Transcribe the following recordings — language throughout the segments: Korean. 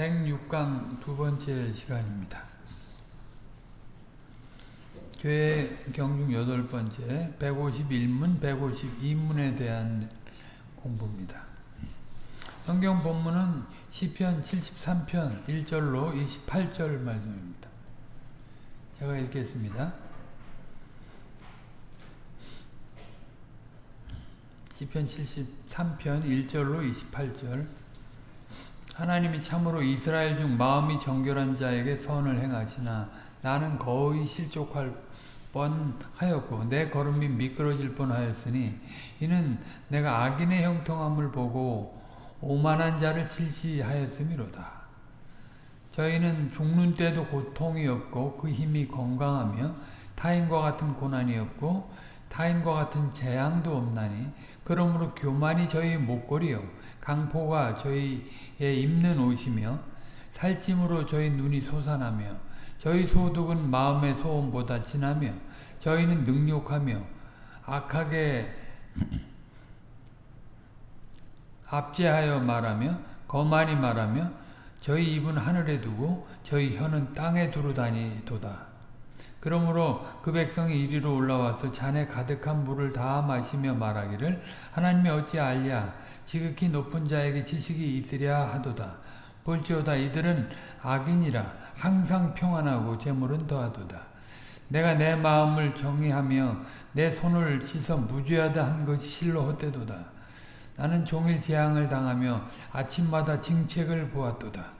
106강 두 번째 시간입니다. 교회 경중 여덟 번째 151문, 152문에 대한 공부입니다. 성경 본문은 시편 73편 1절로 28절 말씀입니다. 제가 읽겠습니다. 시편 73편 1절로 28절 하나님이 참으로 이스라엘 중 마음이 정결한 자에게 선을 행하시나 나는 거의 실족할 뻔하였고 내 걸음이 미끄러질 뻔하였으니 이는 내가 악인의 형통함을 보고 오만한 자를 질시하였음이로다. 저희는 죽는 때도 고통이 없고 그 힘이 건강하며 타인과 같은 고난이 없고 타인과 같은 재앙도 없나니 그러므로 교만이 저희 목걸이요 강포가 저희의 입는 옷이며 살찜으로 저희 눈이 솟아나며 저희 소득은 마음의 소음보다 진하며 저희는 능욕하며 악하게 압제하여 말하며 거만히 말하며 저희 입은 하늘에 두고 저희 혀는 땅에 두루 다니도다. 그러므로 그 백성이 이리로 올라와서 잔에 가득한 물을 다 마시며 말하기를 하나님이 어찌 알랴 지극히 높은 자에게 지식이 있으랴 하도다. 볼지어다 이들은 악인이라 항상 평안하고 재물은 더하도다. 내가 내 마음을 정의하며 내 손을 씻어 무죄하다 한 것이 실로 헛되도다. 나는 종일 재앙을 당하며 아침마다 징책을 보았도다.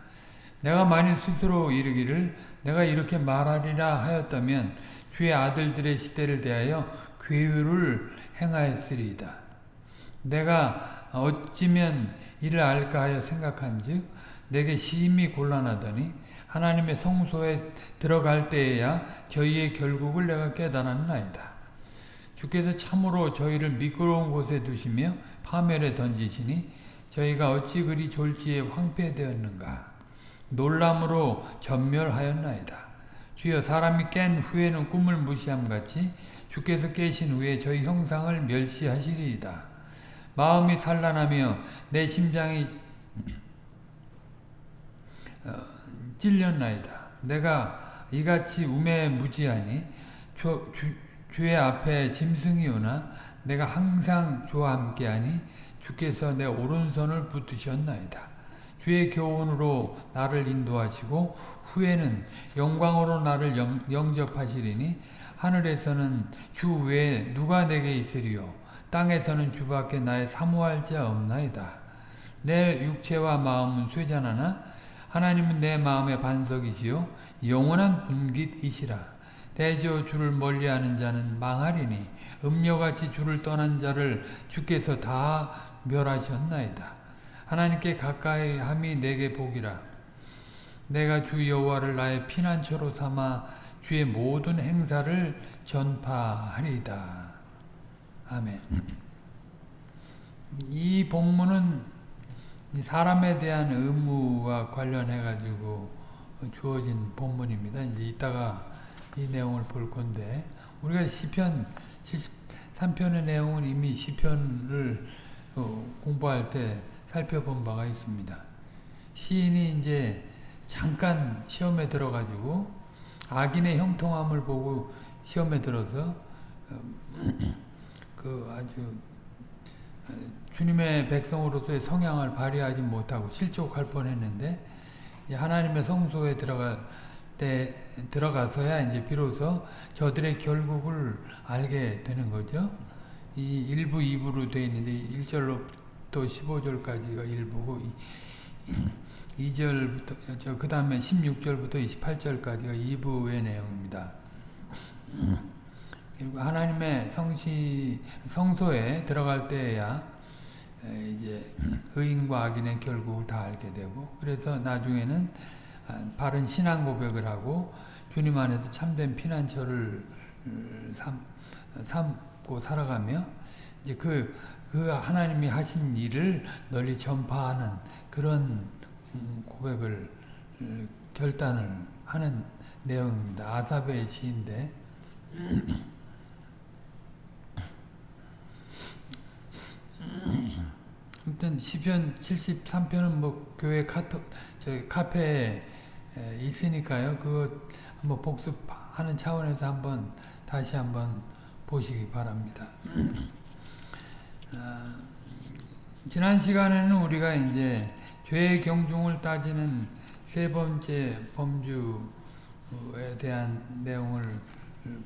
내가 만일 스스로 이르기를 내가 이렇게 말하리라 하였다면 주의 아들들의 시대를 대하여 괴유를 행하였으리이다. 내가 어찌면 이를 알까 하여 생각한즉 내게 심히 곤란하더니 하나님의 성소에 들어갈 때에야 저희의 결국을 내가 깨달았나이다. 주께서 참으로 저희를 미끄러운 곳에 두시며 파멸에 던지시니 저희가 어찌 그리 졸지에 황폐되었는가. 놀람으로 전멸하였나이다. 주여 사람이 깬 후에는 꿈을 무시함같이 주께서 깨신 후에 저희 형상을 멸시하시리이다. 마음이 산란하며 내 심장이 어, 찔렸나이다. 내가 이같이 우매 무지하니 주, 주, 주의 앞에 짐승이 오나 내가 항상 주와 함께하니 주께서 내 오른손을 붙드셨나이다. 주의 교훈으로 나를 인도하시고 후에는 영광으로 나를 영, 영접하시리니 하늘에서는 주 외에 누가 내게 있으리요 땅에서는 주밖에 나의 사모할 자 없나이다. 내 육체와 마음은 쇠잔하나 하나님은 내 마음의 반석이시요 영원한 분깃이시라. 대저 주를 멀리하는 자는 망하리니 음녀같이 주를 떠난 자를 주께서 다 멸하셨나이다. 하나님께 가까이 함이 내게 복이라. 내가 주 여호와를 나의 피난처로 삼아 주의 모든 행사를 전파하리이다. 아멘. 이 본문은 사람에 대한 의무와 관련해 가지고 주어진 본문입니다. 이제 이따가 이 내용을 볼 건데 우리가 시편 73편의 내용은 이미 시편을 공부할 때 살펴본 바가 있습니다. 시인이 이제 잠깐 시험에 들어가지고 악인의 형통함을 보고 시험에 들어서 그 아주 주님의 백성으로서의 성향을 발휘하지 못하고 실족할 뻔했는데 하나님의 성소에 들어갈 때 들어가서야 이제 비로소 저들의 결국을 알게 되는 거죠. 이 1부, 2부로 되어 있는데 1절로 부터 15절까지가 1부고 2절부터 그 다음에 16절부터 28절까지가 2부의 내용입니다. 그리고 하나님의 성시 성소에 들어갈 때야 이제 의인과 악인의 결국을 다 알게 되고 그래서 나중에는 바른 신앙 고백을 하고 주님 안에서 참된 피난처를 삼, 삼고 살아가며 이제 그, 그 하나님이 하신 일을 널리 전파하는 그런 고백을 결단을 하는 내용입니다. 아삽의 시인데 아무튼 시편 73편은 뭐 교회 카톡 저기 카페에 에, 있으니까요. 그거 한번 복습하는 차원에서 한번 다시 한번 보시기 바랍니다. 아, 지난 시간에는 우리가 이제 죄의 경중을 따지는 세 번째 범주에 대한 내용을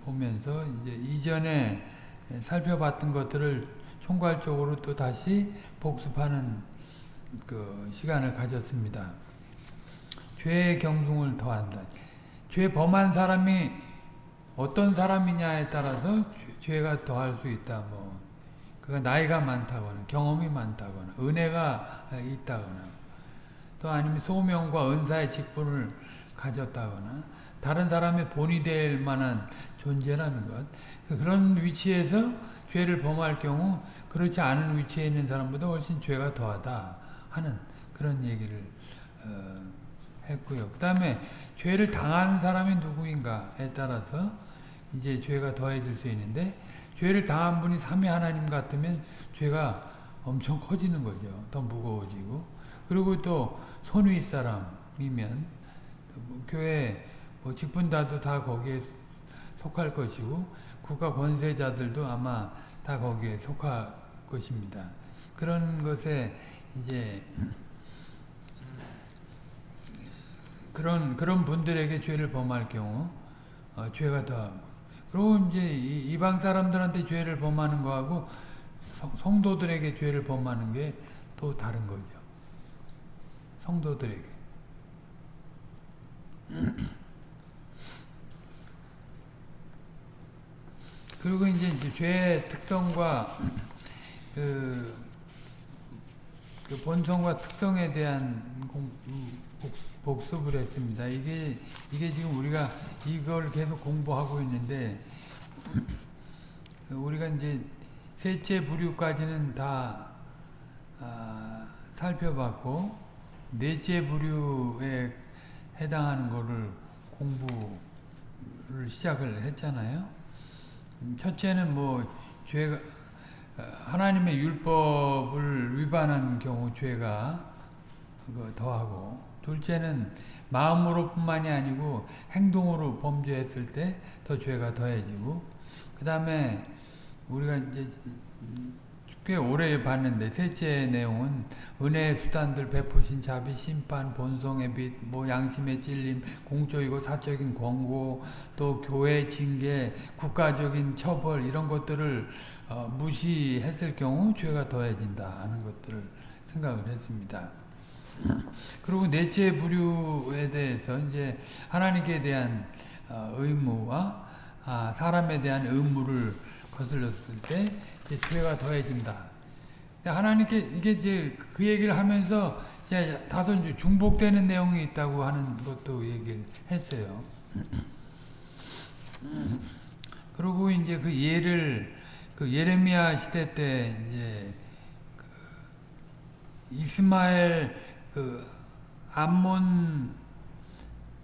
보면서 이제 이전에 살펴봤던 것들을 총괄적으로 또 다시 복습하는 그 시간을 가졌습니다. 죄의 경중을 더한다. 죄 범한 사람이 어떤 사람이냐에 따라서 죄 가 더할 수 있다. 뭐 그가 나이가 많다거나 경험이 많다거나 은혜가 있다거나 또 아니면 소명과 은사의 직분을 가졌다거나 다른 사람의 본이 될 만한 존재라는 것 그런 위치에서 죄를 범할 경우 그렇지 않은 위치에 있는 사람보다 훨씬 죄가 더하다 하는 그런 얘기를 어, 했고요. 그 다음에 죄를 당한 사람이 누구인가에 따라서 이제 죄가 더해질 수 있는데 죄를 당한 분이 삼위 하나님 같으면 죄가 엄청 커지는 거죠. 더 무거워지고 그리고 또 손위 사람이면 뭐 교회 뭐 직분다도 다 거기에 속할 것이고 국가 권세자들도 아마 다 거기에 속할 것입니다. 그런 것에 이제 그런 그런 분들에게 죄를 범할 경우 어, 죄가 더 그리고 이제 이방 사람들한테 죄를 범하는 거하고 성, 도들에게 죄를 범하는 게 또 다른 거죠. 성도들에게. 그리고 이제 죄의 특성과 그, 그 본성과 특성에 대한 공, 복습을 했습니다. 이게 이게 지금 우리가 이걸 계속 공부하고 있는데 우리가 이제 셋째 부류까지는 다 아, 살펴봤고 넷째 부류에 해당하는 거를 공부를 시작을 했잖아요. 첫째는 뭐 죄가 하나님의 율법을 위반한 경우 죄가 더하고 둘째는 마음으로뿐만이 아니고 행동으로 범죄했을 때 더 죄가 더해지고 그 다음에 우리가 이제 꽤 오래 봤는데 셋째 내용은 은혜의 수단들 베푸신 자비 심판 본성의 빛 뭐 양심의 찔림 공적이고 사적인 권고 또 교회 징계 국가적인 처벌 이런 것들을 어, 무시했을 경우 죄가 더해진다 하는 것들을 생각을 했습니다. 그리고 넷째 부류에 대해서 이제 하나님께 대한 어, 의무와 아, 사람에 대한 의무를 거슬렀을 때 죄가 더해진다. 하나님께 이게 이제 그 얘기를 하면서 이제 다소 이제 중복되는 내용이 있다고 하는 것도 얘기를 했어요. 그리고 이제 그 예를 그 예레미야 시대 때 이제 그 이스마엘 그 암몬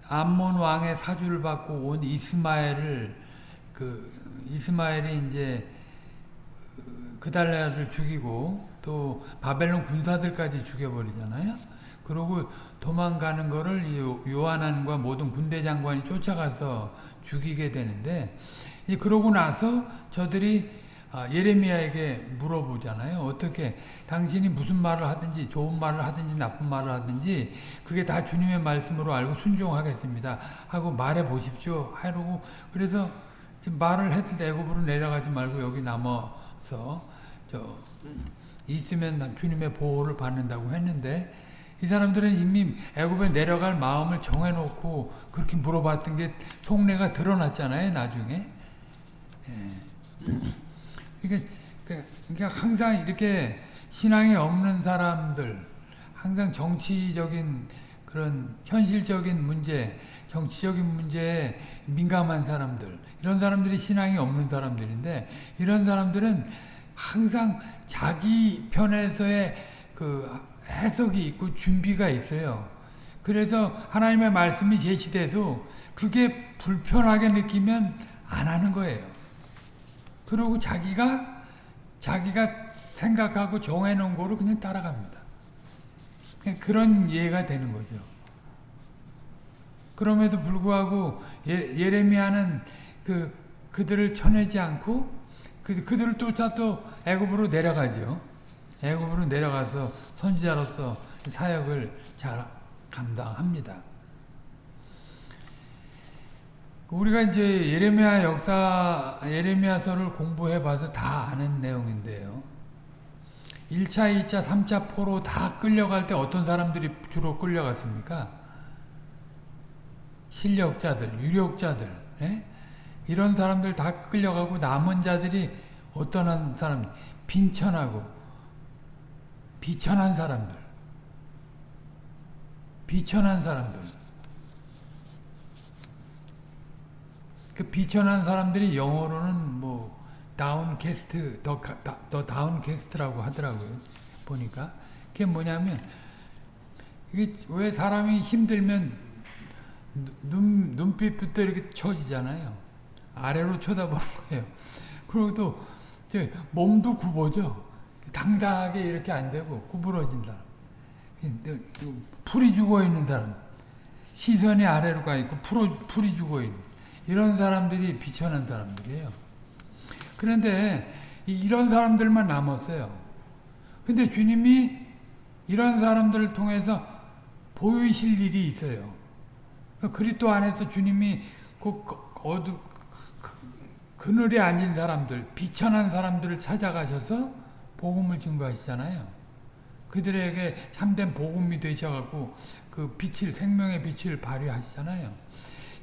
암몬 왕의 사주를 받고 온 이스마엘을 그 이스마엘이 이제 그달라를 죽이고 또 바벨론 군사들까지 죽여버리잖아요. 그리고 도망가는 거를 요한안과 모든 군대 장관이 쫓아가서 죽이게 되는데 그러고 나서 저들이 아, 예레미야에게 물어보잖아요. 어떻게 당신이 무슨 말을 하든지 좋은 말을 하든지 나쁜 말을 하든지 그게 다 주님의 말씀으로 알고 순종하겠습니다. 하고 말해 보십시오. 하고 그래서 말을 했을 때 애굽으로 내려가지 말고 여기 남아서 저 있으면 주님의 보호를 받는다고 했는데 이 사람들은 이미 애굽에 내려갈 마음을 정해놓고 그렇게 물어봤던 게 속내가 드러났잖아요. 나중에. 예. 그러니까, 그러니까 항상 이렇게 신앙이 없는 사람들, 항상 정치적인 그런 현실적인 문제, 정치적인 문제에 민감한 사람들, 이런 사람들이 신앙이 없는 사람들인데, 이런 사람들은 항상 자기 편에서의 그 해석이 있고 준비가 있어요. 그래서 하나님의 말씀이 제시돼도 그게 불편하게 느끼면 안 하는 거예요. 그리고 자기가 자기가 생각하고 정해놓은 거를 그냥 따라갑니다. 그런 이해가 되는 거죠. 그럼에도 불구하고 예, 예레미야는 그 그들을 쳐내지 않고 그 그들을 쫓아 또 애굽으로 내려가죠. 애굽으로 내려가서 선지자로서 사역을 잘 감당합니다. 우리가 이제 예레미야 역사 예레미야서를 공부해 봐서 다 아는 내용인데요. 1차, 2차, 3차 포로 다 끌려갈 때 어떤 사람들이 주로 끌려갔습니까? 실력자들, 유력자들, 예? 이런 사람들 다 끌려가고 남은 자들이 어떤 사람, 빈천하고 비천한 사람들, 비천한 사람들. 그 비천한 사람들이 영어로는 뭐 다운 캐스트, 더, 더 다운 캐스트라고 하더라고요. 보니까. 그게 뭐냐면, 이게 왜 사람이 힘들면 눈, 눈빛부터 이렇게 처지잖아요. 아래로 쳐다보는 거예요. 그리고 또, 몸도 굽어져. 당당하게 이렇게 안 되고, 구부러진 사람. 풀이 죽어 있는 사람. 시선이 아래로 가 있고, 풀이 죽어 있는. 이런 사람들이 비천한 사람들이에요. 그런데 이런 사람들만 남았어요. 근데 주님이 이런 사람들을 통해서 보이실 일이 있어요. 그리스도 안에서 주님이 그 어두 그늘에 앉은 사람들, 비천한 사람들을 찾아가셔서 복음을 증거하시잖아요. 그들에게 참된 복음이 되셔갖고 그 빛을 생명의 빛을 발휘하시잖아요.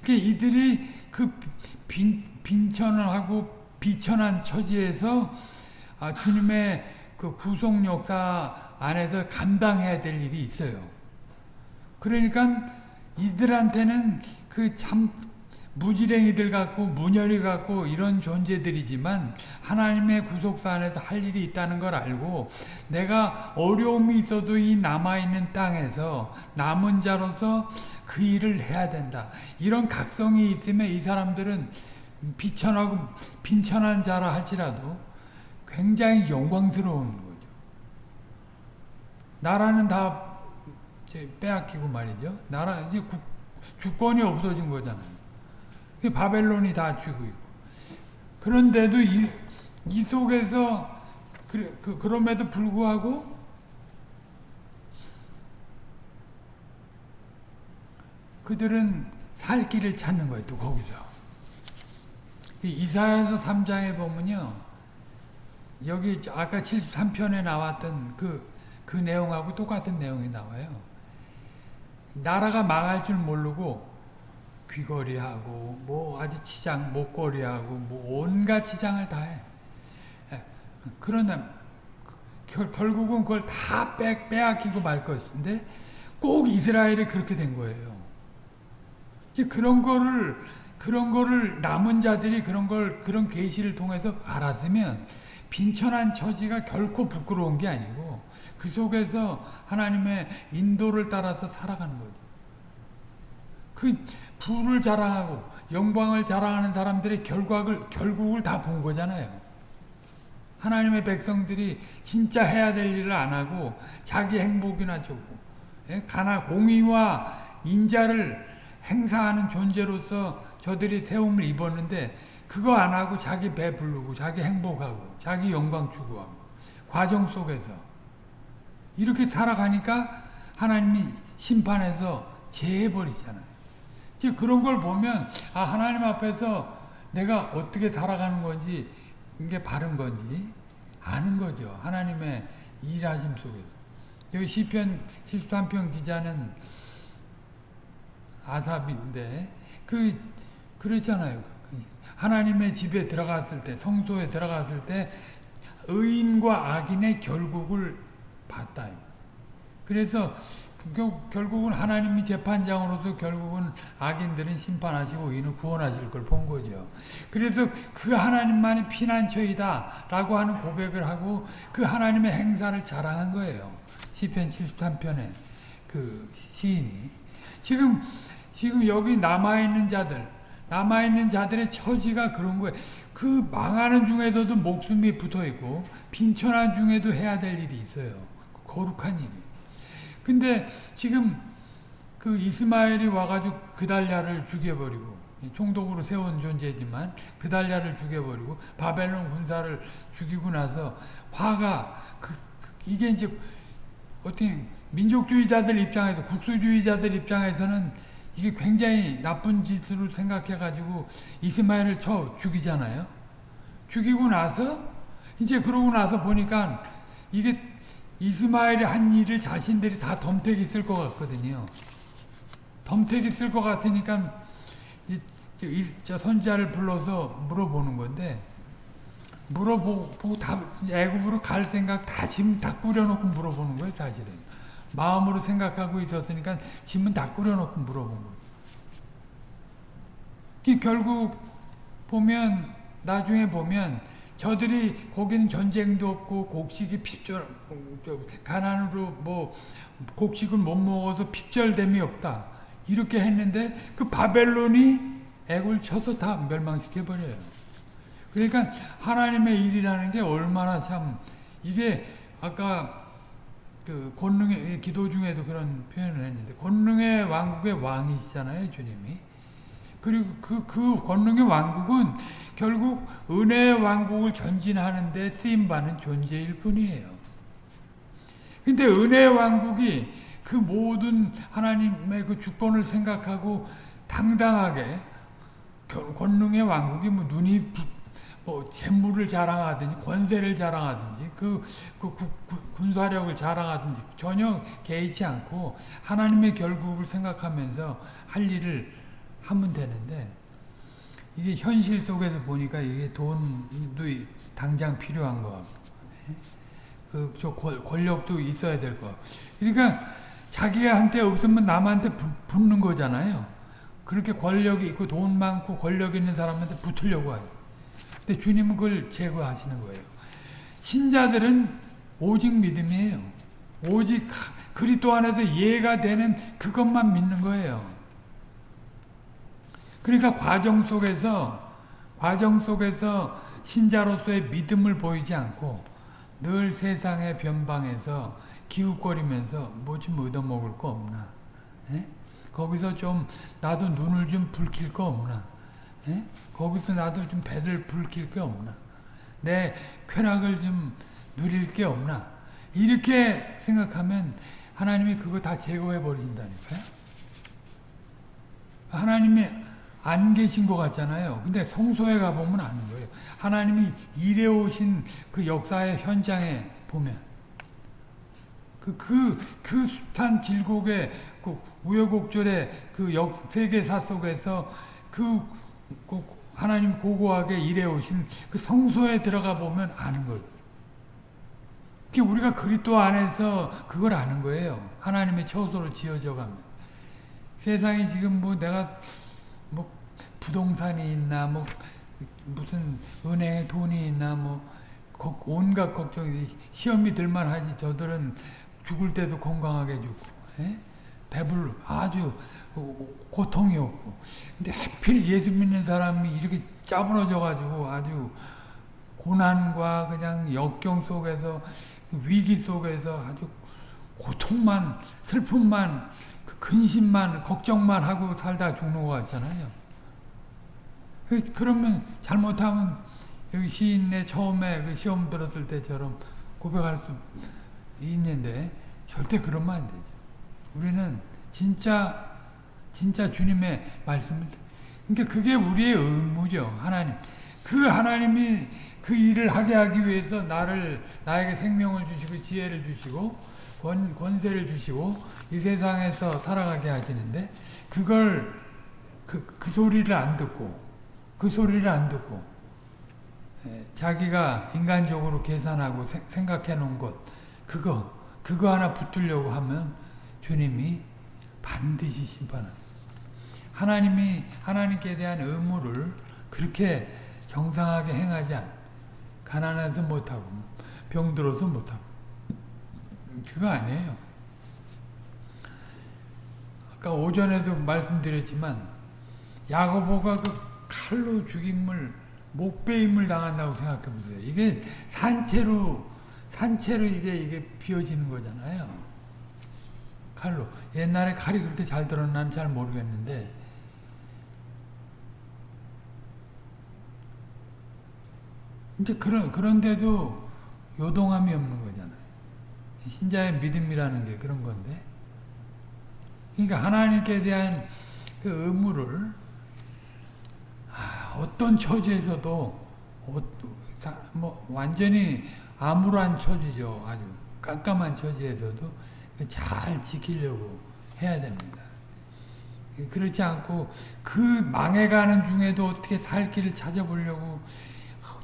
그 이들이 그 빈, 빈천을 하고 비천한 처지에서 아, 주님의 그 구속 역사 안에서 감당해야 될 일이 있어요. 그러니까 이들한테는 그 참 무지랭이들 같고 문열이 같고 이런 존재들이지만 하나님의 구속사 안에서 할 일이 있다는 걸 알고 내가 어려움이 있어도 이 남아있는 땅에서 남은 자로서 그 일을 해야 된다. 이런 각성이 있으면 이 사람들은 비천하고 빈천한 자라 할지라도 굉장히 영광스러운 거죠. 나라는 다 빼앗기고 말이죠. 나라 이제 국, 주권이 없어진 거잖아요. 바벨론이 다 쥐고 있고. 그런데도 이, 이 속에서 그래, 그, 그럼에도 불구하고 그들은 살 길을 찾는 거예요. 또 거기서. 이사야서 3장에 보면요. 여기 아까 73편에 나왔던 그, 그 내용하고 똑같은 내용이 나와요. 나라가 망할 줄 모르고 귀걸이하고 뭐 아주 치장, 목걸이하고 뭐 온갖 치장을 다 해. 예, 그러나 결, 결국은 그걸 다 빼, 빼앗기고 말 것인데 꼭 이스라엘이 그렇게 된 거예요. 그런 거를 그런 거를 남은 자들이 그런 걸 그런 계시를 통해서 알았으면 빈천한 처지가 결코 부끄러운 게 아니고 그 속에서 하나님의 인도를 따라서 살아가는 거죠. 그 부를 자랑하고 영광을 자랑하는 사람들의 결과를 결국을 다 본 거잖아요. 하나님의 백성들이 진짜 해야 될 일을 안 하고 자기 행복이나 쫓고 예? 가나 공의와 인자를 행사하는 존재로서 저들이 세움을 입었는데 그거 안 하고 자기 배 부르고 자기 행복하고 자기 영광 추구하고 과정 속에서 이렇게 살아가니까 하나님이 심판해서 제해버리잖아요. 이제 그런 걸 보면 아 하나님 앞에서 내가 어떻게 살아가는 건지 이게 바른 건지 아는 거죠. 하나님의 일하심 속에서. 여기 시편 73편 기자는 아삽인데 그 그랬잖아요. 하나님의 집에 들어갔을 때, 성소에 들어갔을 때 의인과 악인의 결국을 봤다. 그래서 결국은 하나님이 재판장으로서 결국은 악인들은 심판하시고 의인은 구원하실 걸 본 거죠. 그래서 그 하나님만이 피난처이다 라고 하는 고백을 하고 그 하나님의 행사를 자랑한 거예요. 시편 73편에 그 시인이. 지금, 지금 여기 남아있는 자들, 남아있는 자들의 처지가 그런 거예요. 그 망하는 중에서도 목숨이 붙어 있고 빈천한 중에도 해야 될 일이 있어요. 거룩한 일이. 근데 지금 그 이스마엘이 와가지고 그달랴를 죽여버리고 총독으로 세운 존재지만 그달랴를 죽여버리고 바벨론 군사를 죽이고 나서 화가 그, 그 이게 이제 어떻게 민족주의자들 입장에서 국수주의자들 입장에서는 이게 굉장히 나쁜 짓으로 생각해가지고 이스마엘을 쳐 죽이잖아요. 죽이고 나서 이제 그러고 나서 보니까 이게 이스마엘이 한 일을 자신들이 다 덤택이 쓸 것 같거든요. 덤택이 쓸 것 같으니까 이, 저 선자를 불러서 물어보는 건데 물어보고 다 애굽으로 갈 생각 다 짐 다 꾸려놓고 물어보는 거예요 사실은 마음으로 생각하고 있었으니까 짐은 다 꾸려놓고 물어본 거예요 결국 보면 나중에 보면 저들이 거기는 전쟁도 없고 곡식이 핍절 가난으로 뭐 곡식을 못 먹어서 핍절됨이 없다 이렇게 했는데 그 바벨론이 애굴 쳐서 다 멸망시켜 버려요. 그러니까 하나님의 일이라는 게 얼마나 참 이게 아까 그 권능의 기도 중에도 그런 표현을 했는데 권능의 왕국의 왕이시잖아요 주님이 그리고 그, 그 권능의 왕국은 결국 은혜의 왕국을 전진하는데 쓰임받는 존재일 뿐이에요. 근데 은혜의 왕국이 그 모든 하나님의 그 주권을 생각하고 당당하게 권능의 왕국이 뭐 눈이 부, 뭐 재물을 자랑하든지 권세를 자랑하든지 그, 그 구, 구, 군사력을 자랑하든지 전혀 개의치 않고 하나님의 결국을 생각하면서 할 일을 하면 되는데 이게 현실 속에서 보니까 이게 돈도 당장 필요한 거? 그저 권력도 있어야 될 거. 그러니까 자기가 한테 없으면 남한테 붙는 거잖아요. 그렇게 권력이 있고 돈 많고 권력 있는 사람한테 붙으려고 하요. 근데 주님은 그걸 제거하시는 거예요. 신자들은 오직 믿음이에요. 오직 그리스도 안에서 이해가 되는 그것만 믿는 거예요. 그러니까 과정 속에서 과정 속에서 신자로서의 믿음을 보이지 않고 늘 세상의 변방에서 기웃거리면서 뭐 좀 얻어먹을 거 없나. 에? 거기서 좀 나도 눈을 좀 붉힐 거 없나? 에? 예? 거기서 나도 좀 배를 붉힐 게 없나? 내 쾌락을 좀 누릴 게 없나? 이렇게 생각하면 하나님이 그거 다 제거해 버린다니까요. 하나님이 안 계신 것 같잖아요. 근데 성소에 가보면 아는 거예요. 하나님이 일해 오신 그 역사의 현장에 보면 그, 그, 그 숱한 질곡의 그 우여곡절의 그 역, 세계사 속에서 그, 그 하나님 고고하게 일해오신 그 성소에 들어가 보면 아는 거예요. 우리가 그리스도 안에서 그걸 아는 거예요. 하나님의 처소로 지어져 가면. 세상에 지금 뭐 내가 뭐 부동산이 있나 뭐 무슨 은행에 돈이 있나 뭐 온갖 걱정이 시험이 들만 하지 저들은 죽을 때도 건강하게 죽고 에? 예? 배불 아주 고통이 없고 근데 하필 예수 믿는 사람이 이렇게 짜부러져 가지고 아주 고난과 그냥 역경 속에서 위기 속에서 아주 고통만 슬픔만 그 근심만 걱정만 하고 살다 죽는 것 같잖아요. 그, 그러면 잘못하면 시인의 처음에 그 시험 들었을 때처럼 고백할 수 있는데 절대 그러면 안 되죠. 우리는 진짜 진짜 주님의 말씀을 그러니까 그게 우리의 의무죠. 하나님. 그 하나님이 그 일을 하게 하기 위해서 나를 나에게 생명을 주시고 지혜를 주시고 권, 권세를 주시고 이 세상에서 살아가게 하시는데 그걸 그, 그 소리를 안 듣고 그 소리를 안 듣고 자기가 인간적으로 계산하고 생각해 놓은 것 그거 그거 하나 붙들려고 하면 주님이 반드시 심판하세요. 하나님이 하나님께 대한 의무를 그렇게 정상하게 행하지 않 가난해서 못하고 병들어서 못하고 그거 아니에요. 아까 오전에도 말씀드렸지만 야고보가 그 칼로 죽임을 목배임을 당한다고 생각해 보세요. 이게 산채로 산채로 이게 이게 비어지는 거잖아요. 칼로 옛날에 칼이 그렇게 잘 들었나는 잘 모르겠는데 이제 그런 그런데도 요동함이 없는 거잖아요. 신자의 믿음이라는 게 그런 건데. 그러니까 하나님께 대한 그 의무를 어떤 처지에서도 뭐 완전히 암울한 처지죠. 아주 깜깜한 처지에서도 잘 지키려고 해야 됩니다. 그렇지 않고 그 망해가는 중에도 어떻게 살 길을 찾아보려고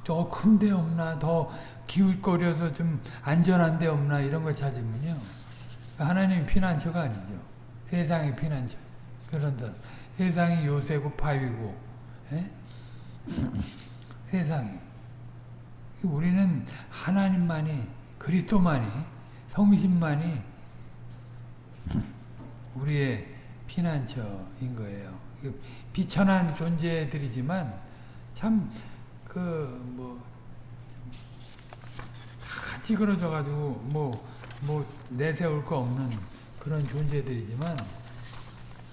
더 큰 데 없나 더 기울거려서 좀 안전한 데 없나 이런 걸 찾으면요. 하나님 피난처가 아니죠. 세상의 피난처. 그런다. 세상이 요새고 파위고 에? 세상이. 우리는 하나님만이 그리스도만이 성신만이 우리의 피난처인 거예요. 비천한 존재들이지만 참 그뭐다 찌그러져 가지고 뭐 뭐 내세울 거 없는 그런 존재들이지만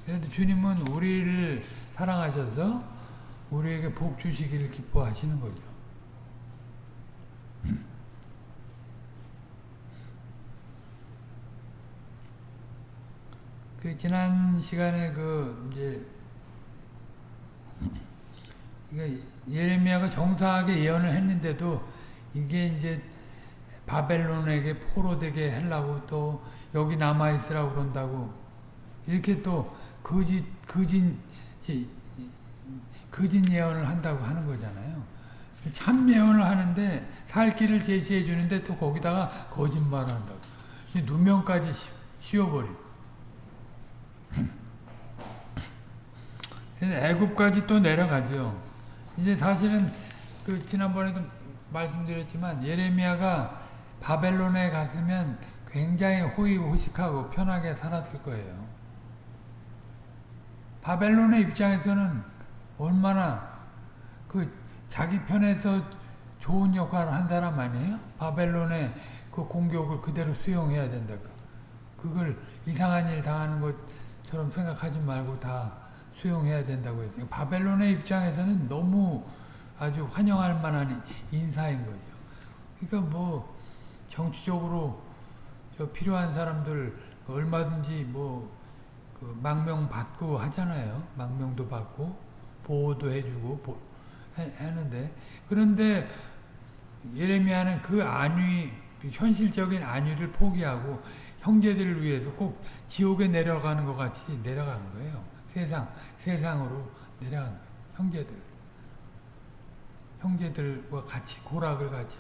그래도 주님은 우리를 사랑하셔서 우리에게 복 주시기를 기뻐하시는 거죠. 그 지난 시간에 그 이제 예레미야가 정상하게 예언을 했는데도 이게 이제 바벨론에게 포로되게 하려고 또 여기 남아 있으라고 그런다고 이렇게 또 거짓 거짓 거짓 예언을 한다고 하는 거잖아요. 참 예언을 하는데 살 길을 제시해 주는데 또 거기다가 거짓말을 한다고. 누명까지 씌워버리고. 애굽까지 또 내려가죠. 이제 사실은 그 지난번에도 말씀드렸지만 예레미야가 바벨론에 갔으면 굉장히 호의호식하고 편하게 살았을 거예요. 바벨론의 입장에서는 얼마나 그 자기 편에서 좋은 역할을 한 사람 아니에요? 바벨론의 그 공격을 그대로 수용해야 된다. 그걸 이상한 일 당하는 것처럼 생각하지 말고 다 수용해야 된다고 했어요. 바벨론의 입장에서는 너무 아주 환영할 만한 인사인 거죠. 그러니까 뭐 정치적으로 저 필요한 사람들 얼마든지 뭐 그 망명 받고 하잖아요. 망명도 받고 보호도 해주고 하는데 그런데 예레미야는 그 안위 현실적인 안위를 포기하고 형제들을 위해서 꼭 지옥에 내려가는 것 같이 내려가는 거예요. 세상, 세상으로 내려간 거예요. 형제들. 형제들과 같이 고락을 같이.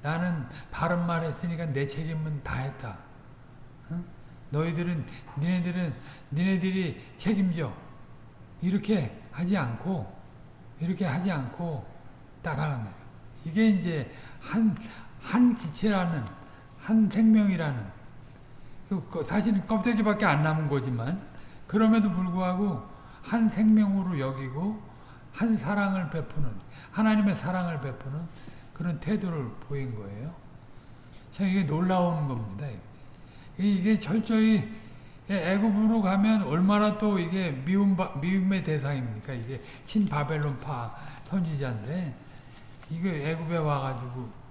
나는 바른 말 했으니까 내 책임은 다 했다. 응? 너희들은, 니네들은, 니네들이 책임져. 이렇게 하지 않고, 이렇게 하지 않고 따라가는 거예요. 이게 이제 한, 한 지체라는, 한 생명이라는, 그 사실은 껍데기밖에 안 남은 거지만, 그럼에도 불구하고 한 생명으로 여기고 한 사랑을 베푸는 하나님의 사랑을 베푸는 그런 태도를 보인 거예요. 참 이게 놀라운 겁니다. 이게 철저히 애굽으로 가면 얼마나 또 이게 미움 미움의 대상입니까? 이게 친 바벨론파 선지자인데 이게 애굽에 와가지고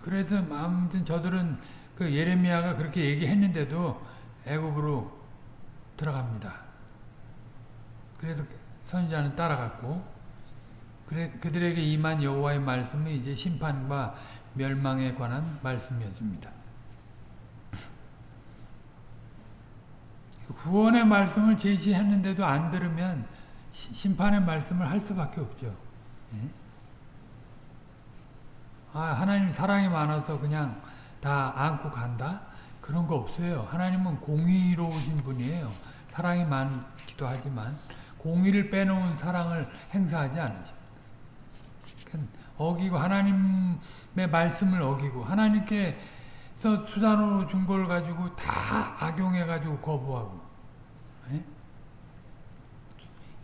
그래서 아무튼 저들은 그 예레미야가 그렇게 얘기했는데도 애굽으로 들어갑니다. 그래서 선지자는 따라갔고 그래, 그들에게 임한 여호와의 말씀은 이제 심판과 멸망에 관한 말씀이었습니다. 구원의 말씀을 제시했는데도 안 들으면 심판의 말씀을 할 수밖에 없죠. 예? 아, 하나님 사랑이 많아서 그냥 다 안고 간다? 그런 거 없어요. 하나님은 공의로우신 분이에요. 사랑이 많기도 하지만 공의를 빼놓은 사랑을 행사하지 않으십니다. 어기고 하나님의 말씀을 어기고 하나님께서 수단으로 준 걸 가지고 다 악용해 가지고 거부하고 예?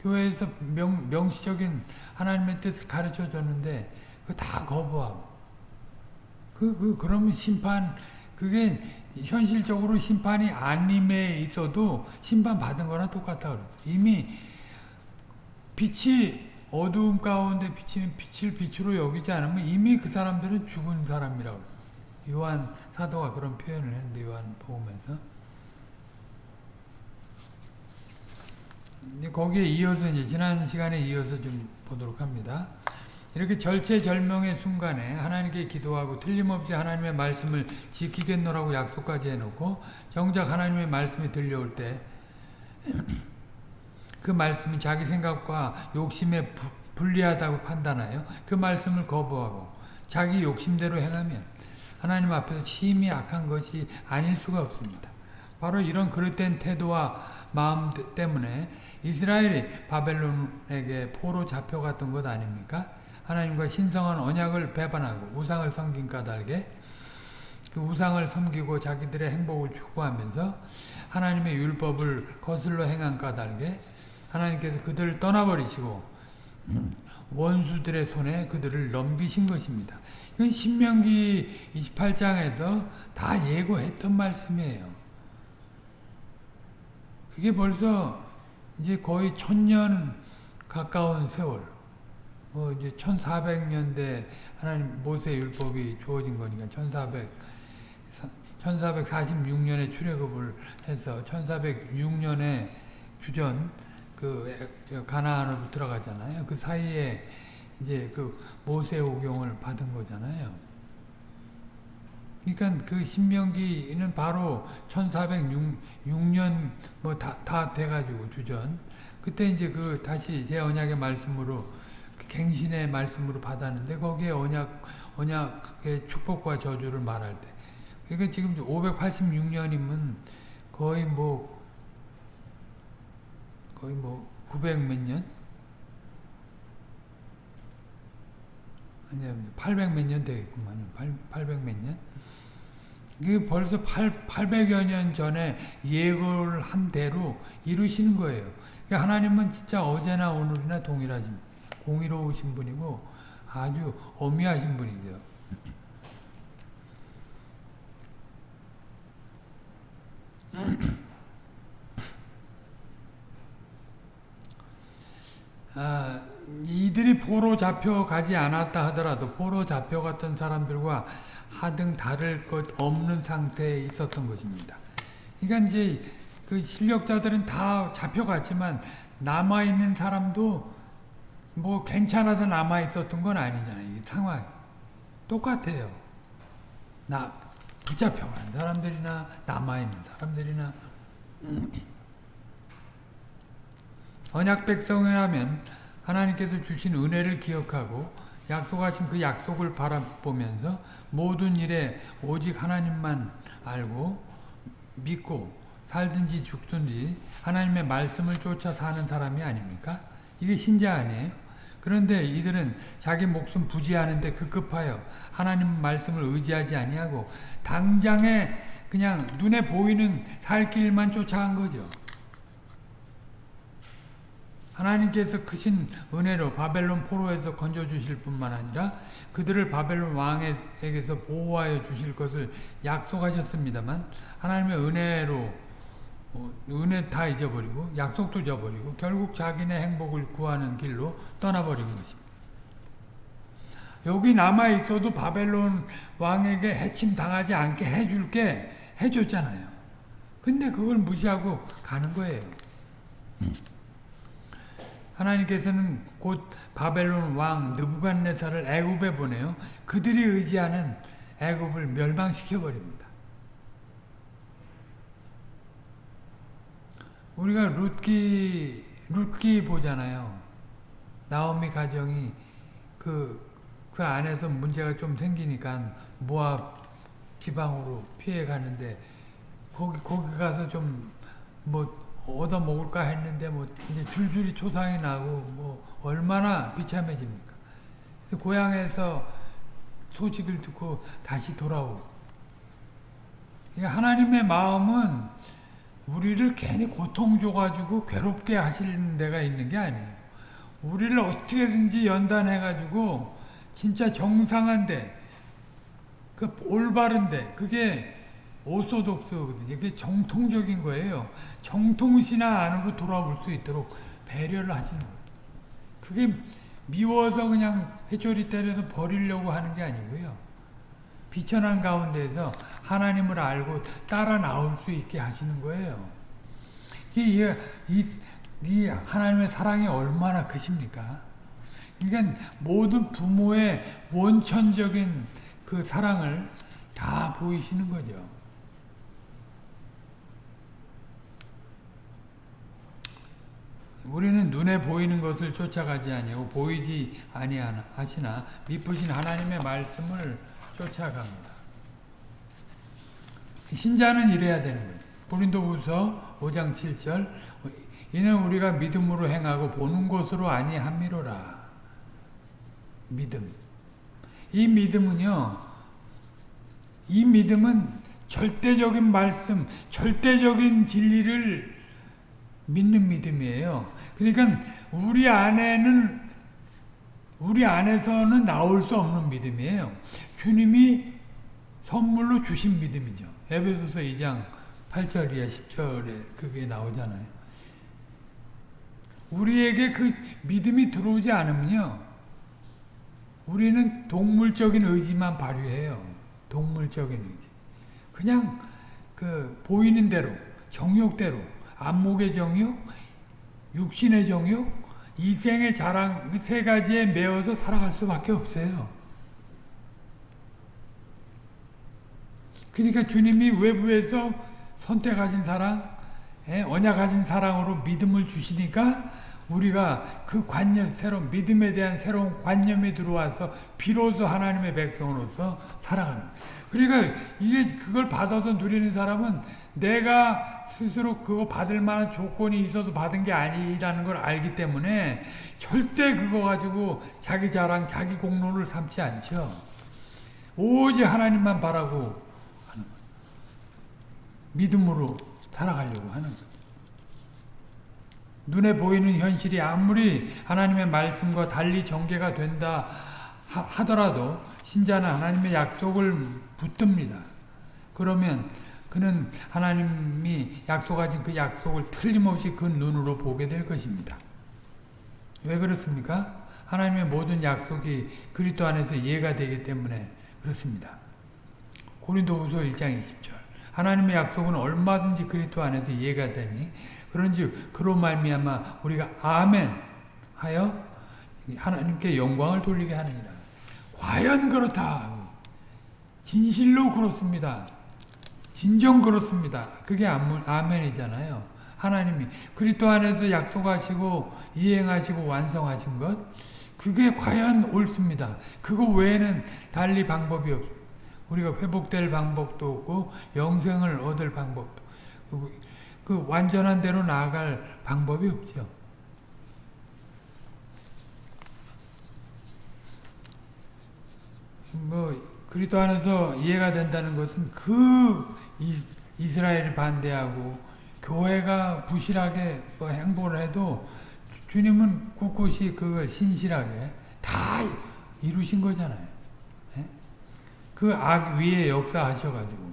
교회에서 명, 명시적인 하나님의 뜻을 가르쳐 줬는데 그다 거부하고 그, 그 그러면 심판 그게 현실적으로 심판이 아님에 있어도 심판 받은 거랑 똑같다. 이미 빛이 어두움 가운데 비치면 빛을 빛으로 여기지 않으면 이미 그 사람들은 죽은 사람이라고. 요한 사도가 그런 표현을 했는데 요한 복음에서 거기에 이어서 이제 지난 시간에 이어서 좀 보도록 합니다. 이렇게 절체절명의 순간에 하나님께 기도하고 틀림없이 하나님의 말씀을 지키겠노라고 약속까지 해놓고 정작 하나님의 말씀이 들려올 때 그 말씀이 자기 생각과 욕심에 부, 불리하다고 판단하여 그 말씀을 거부하고 자기 욕심대로 행하면 하나님 앞에서 심히 악한 것이 아닐 수가 없습니다. 바로 이런 그릇된 태도와 마음 때문에 이스라엘이 바벨론에게 포로 잡혀갔던 것 아닙니까? 하나님과 신성한 언약을 배반하고 우상을 섬긴 까닭에 그 우상을 섬기고 자기들의 행복을 추구하면서 하나님의 율법을 거슬러 행한 까닭에 하나님께서 그들을 떠나버리시고 원수들의 손에 그들을 넘기신 것입니다. 이건 신명기 28장에서 다 예고했던 말씀이에요. 그게 벌써 이제 거의 천년 가까운 세월, 뭐 이제 1400년대 하나님 모세 율법이 주어진 거니까 1400 1446년에 출애굽을 해서 1406년에 주전 그 가나안으로 들어가잖아요. 그 사이에 이제 그 모세 오경을 받은 거잖아요. 그러니까 그 신명기는 바로 1406년 뭐다 다 돼가지고 주전 그때 이제 그 다시 제 언약의 말씀으로 그 갱신의 말씀으로 받았는데 거기에 언약 언약의 축복과 저주를 말할 때 그러니까 지금 586년이면 거의 뭐 거의 뭐 900 몇 년? 아니야 800 몇 년 되겠구만요. 800 몇 년? 이게 벌써 8, 800여 년 전에 예고를 한 대로 이루시는 거예요. 그러니까 하나님은 진짜 어제나 오늘이나 동일하신, 공의로우신 분이고 아주 어미하신 분이죠. 아, 이들이 포로 잡혀가지 않았다 하더라도 포로 잡혀갔던 사람들과 하등 다를 것 없는 상태에 있었던 것입니다. 그러니까 이제 그 실력자들은 다 잡혀갔지만 남아있는 사람도 뭐 괜찮아서 남아있었던 건 아니잖아요. 이 상황이. 똑같아요. 나 붙잡혀간 사람들이나 남아있는 사람들이나 언약 백성이라면 하나님께서 주신 은혜를 기억하고 약속하신 그 약속을 바라보면서 모든 일에 오직 하나님만 알고 믿고 살든지 죽든지 하나님의 말씀을 쫓아 사는 사람이 아닙니까? 이게 신자 아니에요? 그런데 이들은 자기 목숨 부지하는데 급급하여 하나님 말씀을 의지하지 아니하고 당장에 그냥 눈에 보이는 살 길만 쫓아간 거죠. 하나님께서 크신 은혜로 바벨론 포로에서 건져주실 뿐만 아니라 그들을 바벨론 왕에게서 보호하여 주실 것을 약속하셨습니다만 하나님의 은혜로 어, 은혜 다 잊어버리고 약속도 잊어버리고 결국 자기네 행복을 구하는 길로 떠나버린 것입니다. 여기 남아있어도 바벨론 왕에게 해침 당하지 않게 해줄게 해줬잖아요. 근데 그걸 무시하고 가는 거예요. 하나님께서는 곧 바벨론 왕 느부갓네살을 애굽에 보내요. 그들이 의지하는 애굽을 멸망시켜 버립니다. 우리가 룻기 룻기 보잖아요. 나오미 가정이 그, 그 안에서 문제가 좀 생기니까 모압 지방으로 피해 가는데 거기 거기 가서 좀뭐 얻어 먹을까 했는데 뭐 이제 줄줄이 초상이 나고 뭐 얼마나 비참해집니까? 고향에서 소식을 듣고 다시 돌아오고. 그러니까 하나님의 마음은 우리를 괜히 고통 줘가지고 괴롭게 하시는 데가 있는 게 아니에요. 우리를 어떻게든지 연단해가지고 진짜 정상한데, 그 올바른데, 그게 오소독스거든요. 그게 정통적인 거예요. 정통신화 안으로 돌아올 수 있도록 배려를 하시는 거예요. 그게 미워서 그냥 회초리 때려서 버리려고 하는 게 아니고요. 비천한 가운데서 하나님을 알고 따라 나올 수 있게 하시는 거예요. 이, 이, 이 하나님의 사랑이 얼마나 크십니까? 그러니까 모든 부모의 원천적인 그 사랑을 다 보이시는 거죠. 우리는 눈에 보이는 것을 쫓아가지 아니하고 보이지 아니하시나 미쁘신 하나님의 말씀을 쫓아갑니다. 신자는 이래야 되는 거예요. 고린도후서 5장 7절 이는 우리가 믿음으로 행하고 보는 것으로 아니함이로라. 믿음. 이 믿음은요. 이 믿음은 절대적인 말씀, 절대적인 진리를 믿는 믿음이에요. 그러니까 우리 안에는 우리 안에서는 나올 수 없는 믿음이에요. 주님이 선물로 주신 믿음이죠. 에베소서 2장 8절 이하 10절에 그게 나오잖아요. 우리에게 그 믿음이 들어오지 않으면요. 우리는 동물적인 의지만 발휘해요. 동물적인 의지. 그냥 그 보이는 대로, 정욕대로 안목의 정욕, 육신의 정욕, 이생의 자랑 그세 가지에 매어서 살아갈 수밖에 없어요. 그러니까 주님이 외부에서 선택하신 사랑, 예, 언약하신 사랑으로 믿음을 주시니까 우리가 그 관념, 새로운 믿음에 대한 새로운 관념이 들어와서 비로소 하나님의 백성으로서 살아가는. 그러니까 이게 그걸 받아서 누리는 사람은 내가 스스로 그거 받을 만한 조건이 있어서 받은 게 아니라는 걸 알기 때문에 절대 그거 가지고 자기 자랑, 자기 공로를 삼지 않죠. 오직 하나님만 바라고 하는 거예요. 믿음으로 살아가려고 하는 거예요. 눈에 보이는 현실이 아무리 하나님의 말씀과 달리 전개가 된다 하더라도 신자는 하나님의 약속을 붙듭니다. 그러면 그는 하나님이 약속하신 그 약속을 틀림없이 그 눈으로 보게 될 것입니다. 왜 그렇습니까? 하나님의 모든 약속이 그리스도 안에서 이해가 되기 때문에 그렇습니다. 고린도후서 1장 20절 하나님의 약속은 얼마든지 그리스도 안에서 이해가 되니 그런지 그로 말미암아 우리가 아멘 하여 하나님께 영광을 돌리게 하느니라. 과연 그렇다. 진실로 그렇습니다. 진정 그렇습니다. 그게 아멘이잖아요. 하나님이 그리스도 안에서 약속하시고 이행하시고 완성하신 것 그게 과연 옳습니다. 그거 외에는 달리 방법이 없 우리가 회복될 방법도 없고 영생을 얻을 방법도 그 완전한 대로 나아갈 방법이 없죠. 뭐 그리스도 안에서 이해가 된다는 것은 그 이스라엘이 반대하고 교회가 부실하게 뭐 행보를 해도 주님은 꿋꿋이 그걸 신실하게 다 이루신 거잖아요. 예? 그악 위에 역사하셔가지고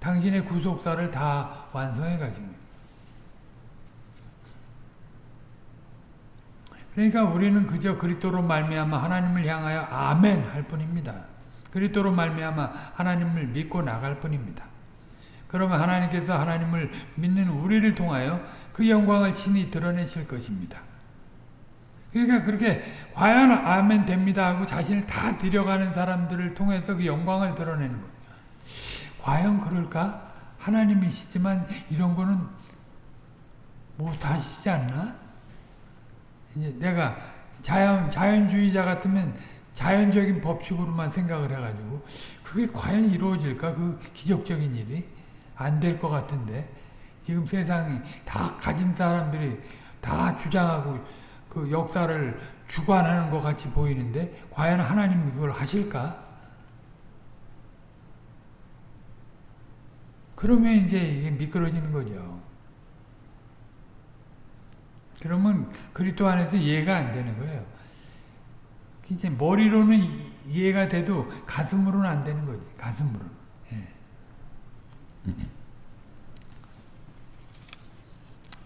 당신의 구속사를 다 완성해가지고 그러니까 우리는 그저 그리스도로 말미암아 하나님을 향하여 아멘 할 뿐입니다. 그리스도로 말미암아 하나님을 믿고 나갈 뿐입니다. 그러면 하나님께서 하나님을 믿는 우리를 통하여 그 영광을 친히 드러내실 것입니다. 그러니까 그렇게 과연 아멘 됩니다 하고 자신을 다 들여가는 사람들을 통해서 그 영광을 드러내는 거예요. 과연 그럴까? 하나님이시지만 이런 거는 못하시지 않나? 이제 내가 자연, 자연주의자 같으면 자연적인 법칙으로만 생각을 해가지고 그게 과연 이루어질까? 그 기적적인 일이 안 될 것 같은데 지금 세상이 다 가진 사람들이 다 주장하고 그 역사를 주관하는 것 같이 보이는데 과연 하나님 그걸 하실까? 그러면 이제 이게 미끄러지는 거죠. 그러면 그리스도 안에서 이해가 안 되는 거예요. 이제 머리로는 이해가 돼도 가슴으로는 안 되는 거지. 가슴으로는. 예.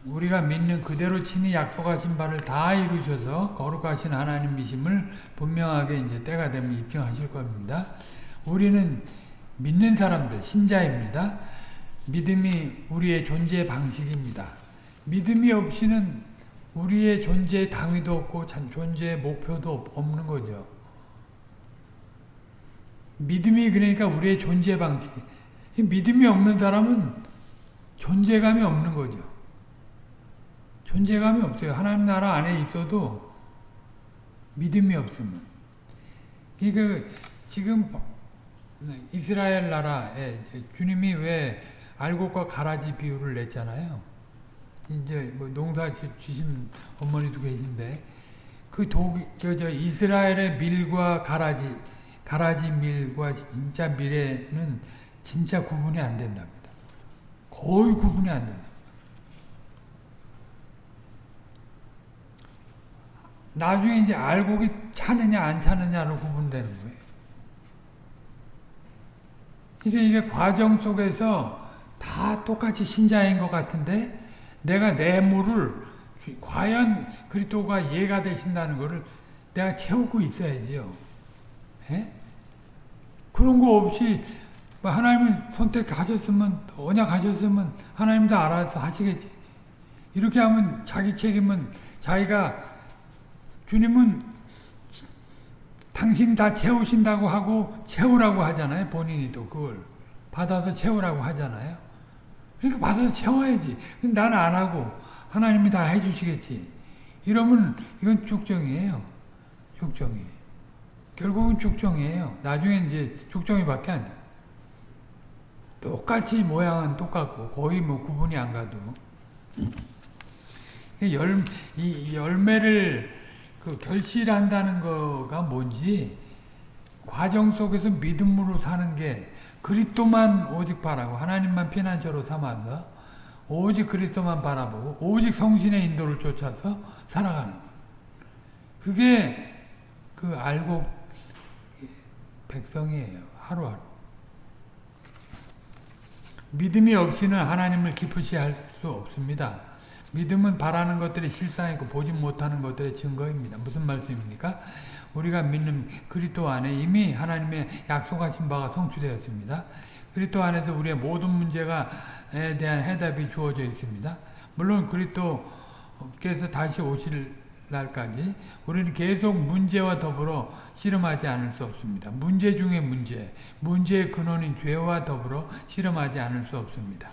우리가 믿는 그대로 친히 약속하신 바를 다 이루셔서 거룩하신 하나님이심을 분명하게 이제 때가 되면 입증하실 겁니다. 우리는 믿는 사람들, 신자입니다. 믿음이 우리의 존재 방식입니다. 믿음이 없이는 우리의 존재의 당위도 없고 존재의 목표도 없는 거죠. 믿음이 그러니까 우리의 존재 방식. 믿음이 없는 사람은 존재감이 없는 거죠. 존재감이 없어요. 하나님 나라 안에 있어도 믿음이 없으면. 그러니까 지금 이스라엘 나라에 주님이 왜 알곡과 가라지 비유를 냈잖아요. 이제 뭐 농사 주신 어머니도 계신데 그 독, 저, 저 이스라엘의 밀과 가라지, 가라지 밀과 진짜 밀에는 진짜 구분이 안 된답니다. 거의 구분이 안 된다. 나중에 이제 알곡이 차느냐 안 차느냐로 구분되는 거예요. 이게 이게 과정 속에서 다 똑같이 신자인 것 같은데 내가 내 물을 과연 그리스도가 이해가 되신다는 것을 내가 채우고 있어야지요. 에? 예? 그런 거 없이 뭐 하나님이 선택하셨으면 언약하셨으면 하나님도 알아서 하시겠지. 이렇게 하면 자기 책임은 자기가 주님은 당신 다 채우신다고 하고 채우라고 하잖아요. 본인이 또 그걸 받아서 채우라고 하잖아요. 그러니까 받아서 채워야지. 나는 안 하고 하나님이 다 해주시겠지. 이러면 이건 죽정이에요. 죽정이. 결국은 죽정이에요. 나중에 이제 죽정이밖에 안 돼. 똑같이 모양은 똑같고 거의 뭐 구분이 안 가도 열, 이 열매를 그 결실한다는 거가 뭔지 과정 속에서 믿음으로 사는 게 그리스도만 오직 바라고 하나님만 피난처로 삼아서 오직 그리스도만 바라보고 오직 성신의 인도를 쫓아서 살아가는 그게 그 알고 백성이에요. 하루하루. 믿음이 없이는 하나님을 기쁘시 할 수 없습니다. 믿음은 바라는 것들이 실상이고 보지 못하는 것들의 증거입니다. 무슨 말씀입니까? 우리가 믿는 그리스도 안에 이미 하나님의 약속하신 바가 성취되었습니다. 그리스도 안에서 우리의 모든 문제가 에 대한 해답이 주어져 있습니다. 물론 그리스도께서 다시 오실 날까지 우리는 계속 문제와 더불어 실험하지 않을 수 없습니다. 문제 중에 문제, 문제의 근원인 죄와 더불어 실험하지 않을 수 없습니다.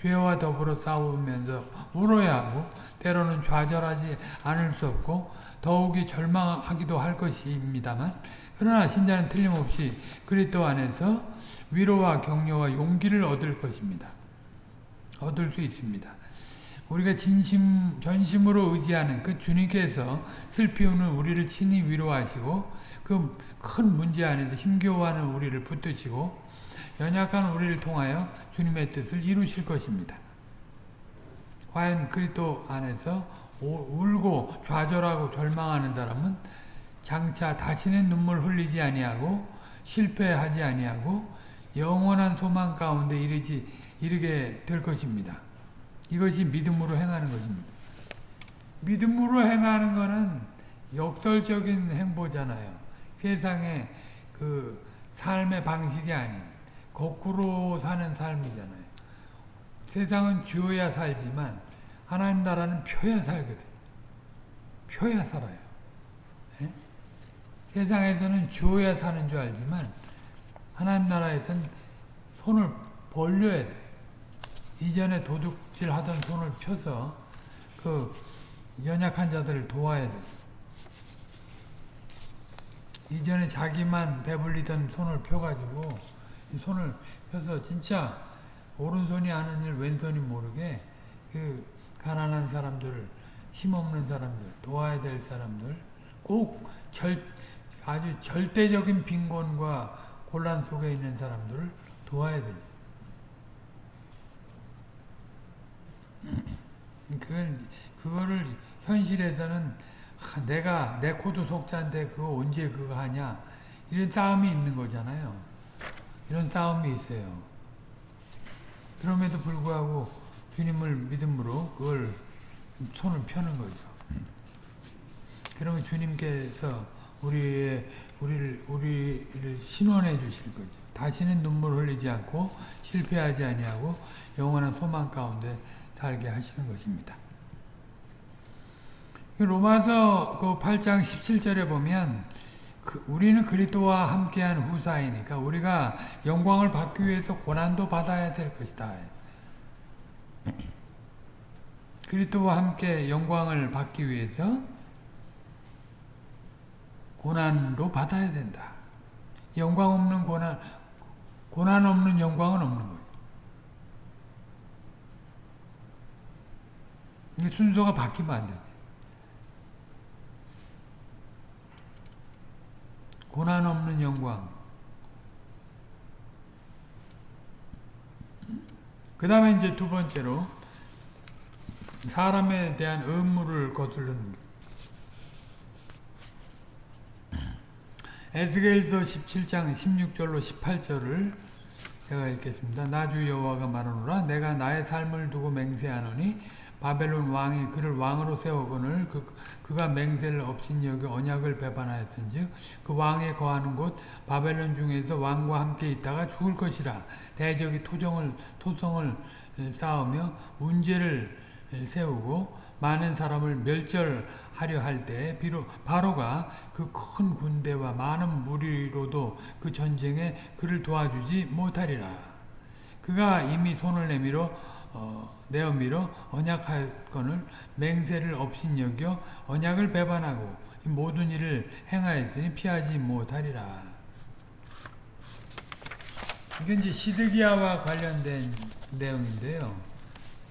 죄와 더불어 싸우면서 울어야 하고 때로는 좌절하지 않을 수 없고 더욱이 절망하기도 할 것입니다만 그러나 신자는 틀림없이 그리스도 안에서 위로와 격려와 용기를 얻을 것입니다. 얻을 수 있습니다. 우리가 진심 전심으로 의지하는 그 주님께서 슬피우는 우리를 친히 위로하시고 그 큰 문제 안에서 힘겨워하는 우리를 붙드시고 연약한 우리를 통하여 주님의 뜻을 이루실 것입니다. 과연 그리스도 안에서 울고 좌절하고 절망하는 사람은 장차 다시는 눈물 흘리지 아니하고 실패하지 아니하고 영원한 소망 가운데 이르지 이르게 될 것입니다. 이것이 믿음으로 행하는 것입니다. 믿음으로 행하는 것은 역설적인 행보잖아요. 세상의 그 삶의 방식이 아닌 거꾸로 사는 삶이잖아요. 세상은 주어야 살지만 하나님 나라는 펴야 살거든. 펴야 살아요. 네? 세상에서는 주어야 사는 줄 알지만 하나님 나라에서는 손을 벌려야 돼. 이전에 도둑질 하던 손을 펴서 그 연약한 자들을 도와야 돼. 이전에 자기만 배불리던 손을 펴가지고 손을 펴서 진짜 오른손이 하는 일 왼손이 모르게 그 가난한 사람들을 힘없는 사람들, 도와야 될 사람들, 꼭 절, 아주 절대적인 빈곤과 곤란 속에 있는 사람들을 도와야 돼. 그걸, 그거를 현실에서는 아, 내가 내 코도 속자인데 그거 언제 그거 하냐 이런 싸움이 있는 거잖아요. 이런 싸움이 있어요. 그럼에도 불구하고 주님을 믿음으로 그걸 손을 펴는 거죠. 그러면 주님께서 우리의 우리를 우리를 신원해 주실 거죠. 다시는 눈물 흘리지 않고 실패하지 아니하고 영원한 소망 가운데 살게 하시는 것입니다. 로마서 그 8장 17절에 보면 그 우리는 그리스도와 함께한 후사이니까 우리가 영광을 받기 위해서 고난도 받아야 될 것이다. 그리스도와 함께 영광을 받기 위해서 고난도 받아야 된다. 영광 없는 고난, 고난 없는 영광은 없는 거예요. 순서가 바뀌면 안 돼. 고난 없는 영광. 그 다음에 이제 두 번째로 사람에 대한 의무를 거두는 에스겔서 17장 16절로 18절을 제가 읽겠습니다. 나주 여호와가 말하노라 내가 나의 삶을 두고 맹세하노니 바벨론 왕이 그를 왕으로 세우거늘 그, 그가 맹세를 없인 여기 언약을 배반하였은즉 그 왕에 거하는 곳 바벨론 중에서 왕과 함께 있다가 죽을 것이라 대적이 토정을 토성을 쌓으며 문제를 세우고 많은 사람을 멸절하려 할 때 비록 바로가 그 큰 군대와 많은 무리로도 그 전쟁에 그를 도와주지 못하리라. 그가 이미 손을 내밀어 어, 내어밀어 언약할 건을 맹세를 없인 여겨 언약을 배반하고 모든 일을 행하였으니 피하지 못하리라. 이게 이제 시드기야와 관련된 내용인데요.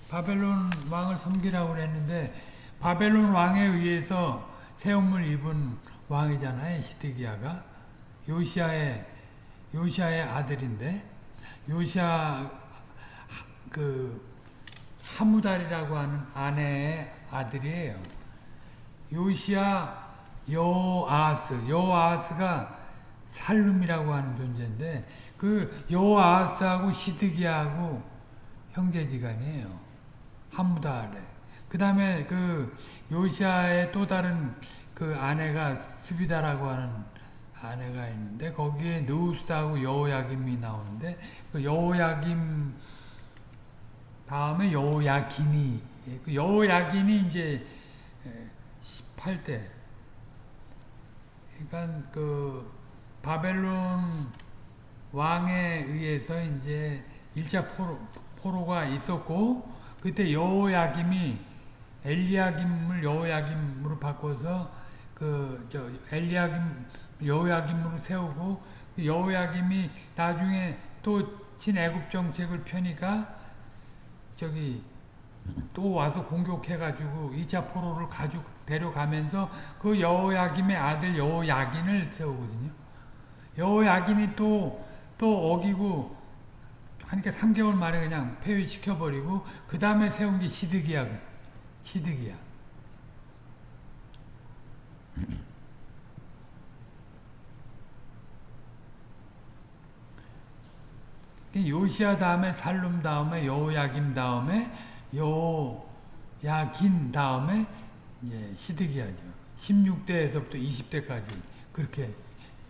바벨론 왕을 섬기라고 그랬는데 바벨론 왕에 의해서 세움을 입은 왕이잖아요. 시드기야가 요시아의 요시아의 아들인데 요시아 그 하무달이라고 하는 아내의 아들이에요. 요시아 요아스, 요아스가 살룸이라고 하는 존재인데 그 요아스하고 시드기하고 형제지간이에요. 하무달에. 그 다음에 그 요시아의 또 다른 그 아내가 스비다라고 하는 아내가 있는데 거기에 느우스하고 여호야김이 나오는데 그 여호야김 다음에 여호야긴이 그 여호야긴이 이제 18대. 그러니까 그 바벨론 왕에 의해서 이제 1차 포로, 포로가 있었고 그때 여호야김이 엘리야김을 여호야김으로 바꿔서 그 저 엘리야김 여호야김으로 세우고 그 여호야김이 나중에 또 친애굽 정책을 펴니까 저기 또 와서 공격해가지고 2차 포로를 가지고 데려가면서 그 여호야김의 아들 여호야긴을 세우거든요. 여호야긴이 또, 또 어기고 하니까 3개월 만에 그냥 폐위시켜버리고 그 다음에 세운 게 시드기야. 시드기야. 요시아 다음에 살룸 다음에 여호야김 다음에 여호야긴 다음에 이제 시드기야죠. 16대에서부터 20대까지 그렇게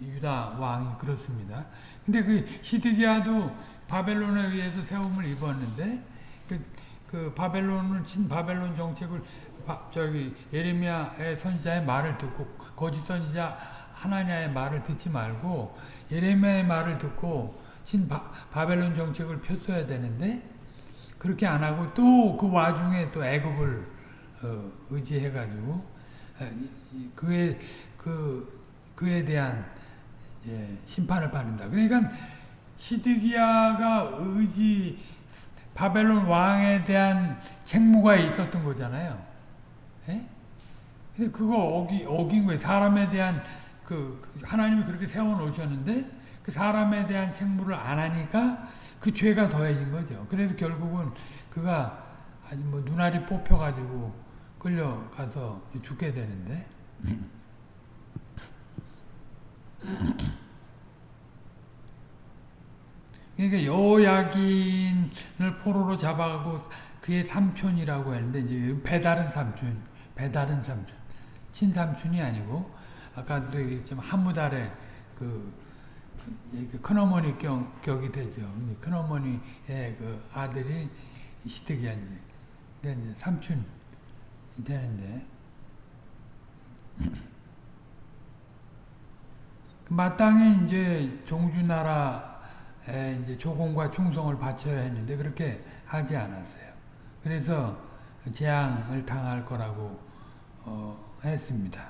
유다 왕이 그렇습니다. 근데 그 시드기야도 바벨론에 의해서 세움을 입었는데 그, 그 바벨론은 친 바벨론 정책을 바, 저기 예레미야의 선지자의 말을 듣고 거짓 선지자 하나냐의 말을 듣지 말고 예레미야의 말을 듣고 신 바, 바벨론 정책을 폈어야 되는데 그렇게 안 하고 또 그 와중에 또 애굽을 어, 의지해 가지고 그에 그 그에 대한 예, 심판을 받는다. 그러니까 시드기야가 의지 바벨론 왕에 대한 책무가 있었던 거잖아요. 예? 근데 그거 어기, 어긴 거예요. 사람에 대한 그, 그 하나님이 그렇게 세워 놓으셨는데 그 사람에 대한 책무를 안 하니까 그 죄가 더해진 거죠. 그래서 결국은 그가 아주 뭐 눈알이 뽑혀가지고 끌려가서 죽게 되는데 그러니까 여야긴을 포로로 잡아가고 그의 삼촌이라고 했는데 이제 배다른 삼촌, 배다른 삼촌, 친삼촌이 아니고 아까도 얘기했지만 한무달의 그 큰어머니 격, 격이 되죠. 큰어머니의 그 아들이 시드기야 이제, 삼촌이 되는데 마땅히 이제 종주나라에 이제 조공과 충성을 바쳐야 했는데 그렇게 하지 않았어요. 그래서 재앙을 당할 거라고 어, 했습니다.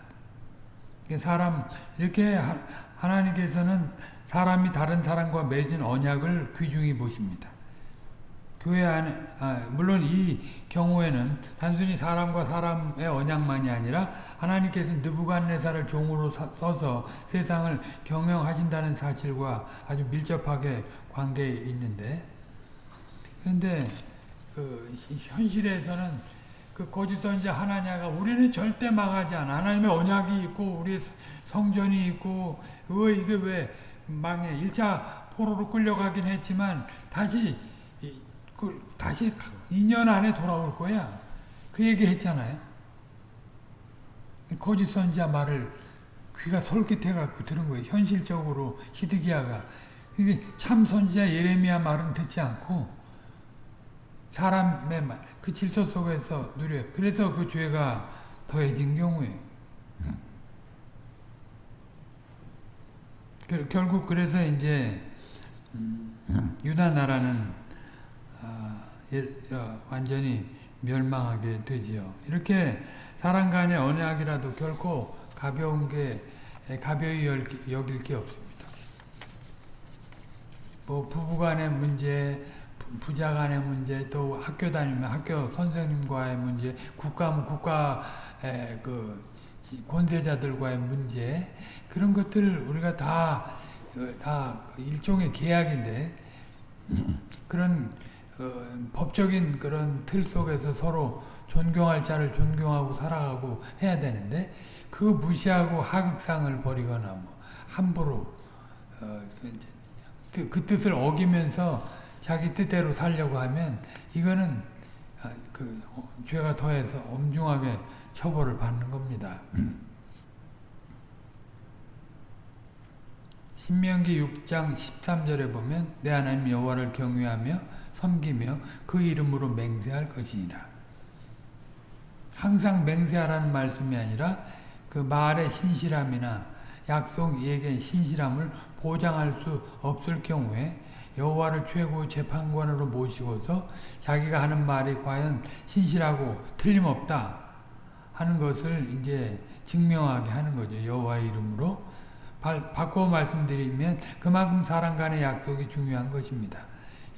사람 이렇게 하, 하나님께서는 사람이 다른 사람과 맺은 언약을 귀중히 보십니다. 교회 안에 아, 물론 이 경우에는 단순히 사람과 사람의 언약만이 아니라 하나님께서 느부갓네살을 종으로 사, 써서 세상을 경영하신다는 사실과 아주 밀접하게 관계에 있는데 그런데 그 현실에서는 그 거짓 선자 하나냐가 우리는 절대 망하지 않아. 하나님의 언약이 있고 우리의 성전이 있고 왜 이게 왜 망해? 1차 포로로 끌려가긴 했지만 다시 그 다시 2년 안에 돌아올 거야. 그 얘기 했잖아요. 거짓 선지자 말을 귀가 솔깃해 갖고 들은 거예요. 현실적으로 히드기야가 이게 참 선지자 예레미야 말은 듣지 않고 사람의 말, 그 질서 속에서 누려. 그래서 그 죄가 더해진 경우에 결국 그래서 이제 유다 나라는 완전히 멸망하게 되지요. 이렇게 사람 간의 언약이라도 결코 가벼운 게 가벼이 여길 게 없습니다. 뭐 부부 간의 문제, 부자 간의 문제, 또 학교 다니면 학교 선생님과의 문제, 국가면 국가의 그 권세자들과의 문제 그런 것들 우리가 다 다 일종의 계약인데 그런 어, 법적인 그런 틀 속에서 서로 존경할 자를 존경하고 살아가고 해야 되는데 그 무시하고 하극상을 벌이거나 뭐 함부로 어, 그 뜻을 어기면서 자기 뜻대로 살려고 하면 이거는 그 죄가 더해서 엄중하게 처벌을 받는 겁니다. 신명기 6장 13절에 보면 내 하나님 여호와를 경외하며 섬기며 그 이름으로 맹세할 것이니라. 항상 맹세하라는 말씀이 아니라 그 말의 신실함이나 약속 예견 신실함을 보장할 수 없을 경우에 여호와를 최고 재판관으로 모시고서 자기가 하는 말이 과연 신실하고 틀림없다 하는 것을 이제 증명하게 하는 거죠. 여호와의 이름으로 바꿔 말씀드리면 그만큼 사람 간의 약속이 중요한 것입니다.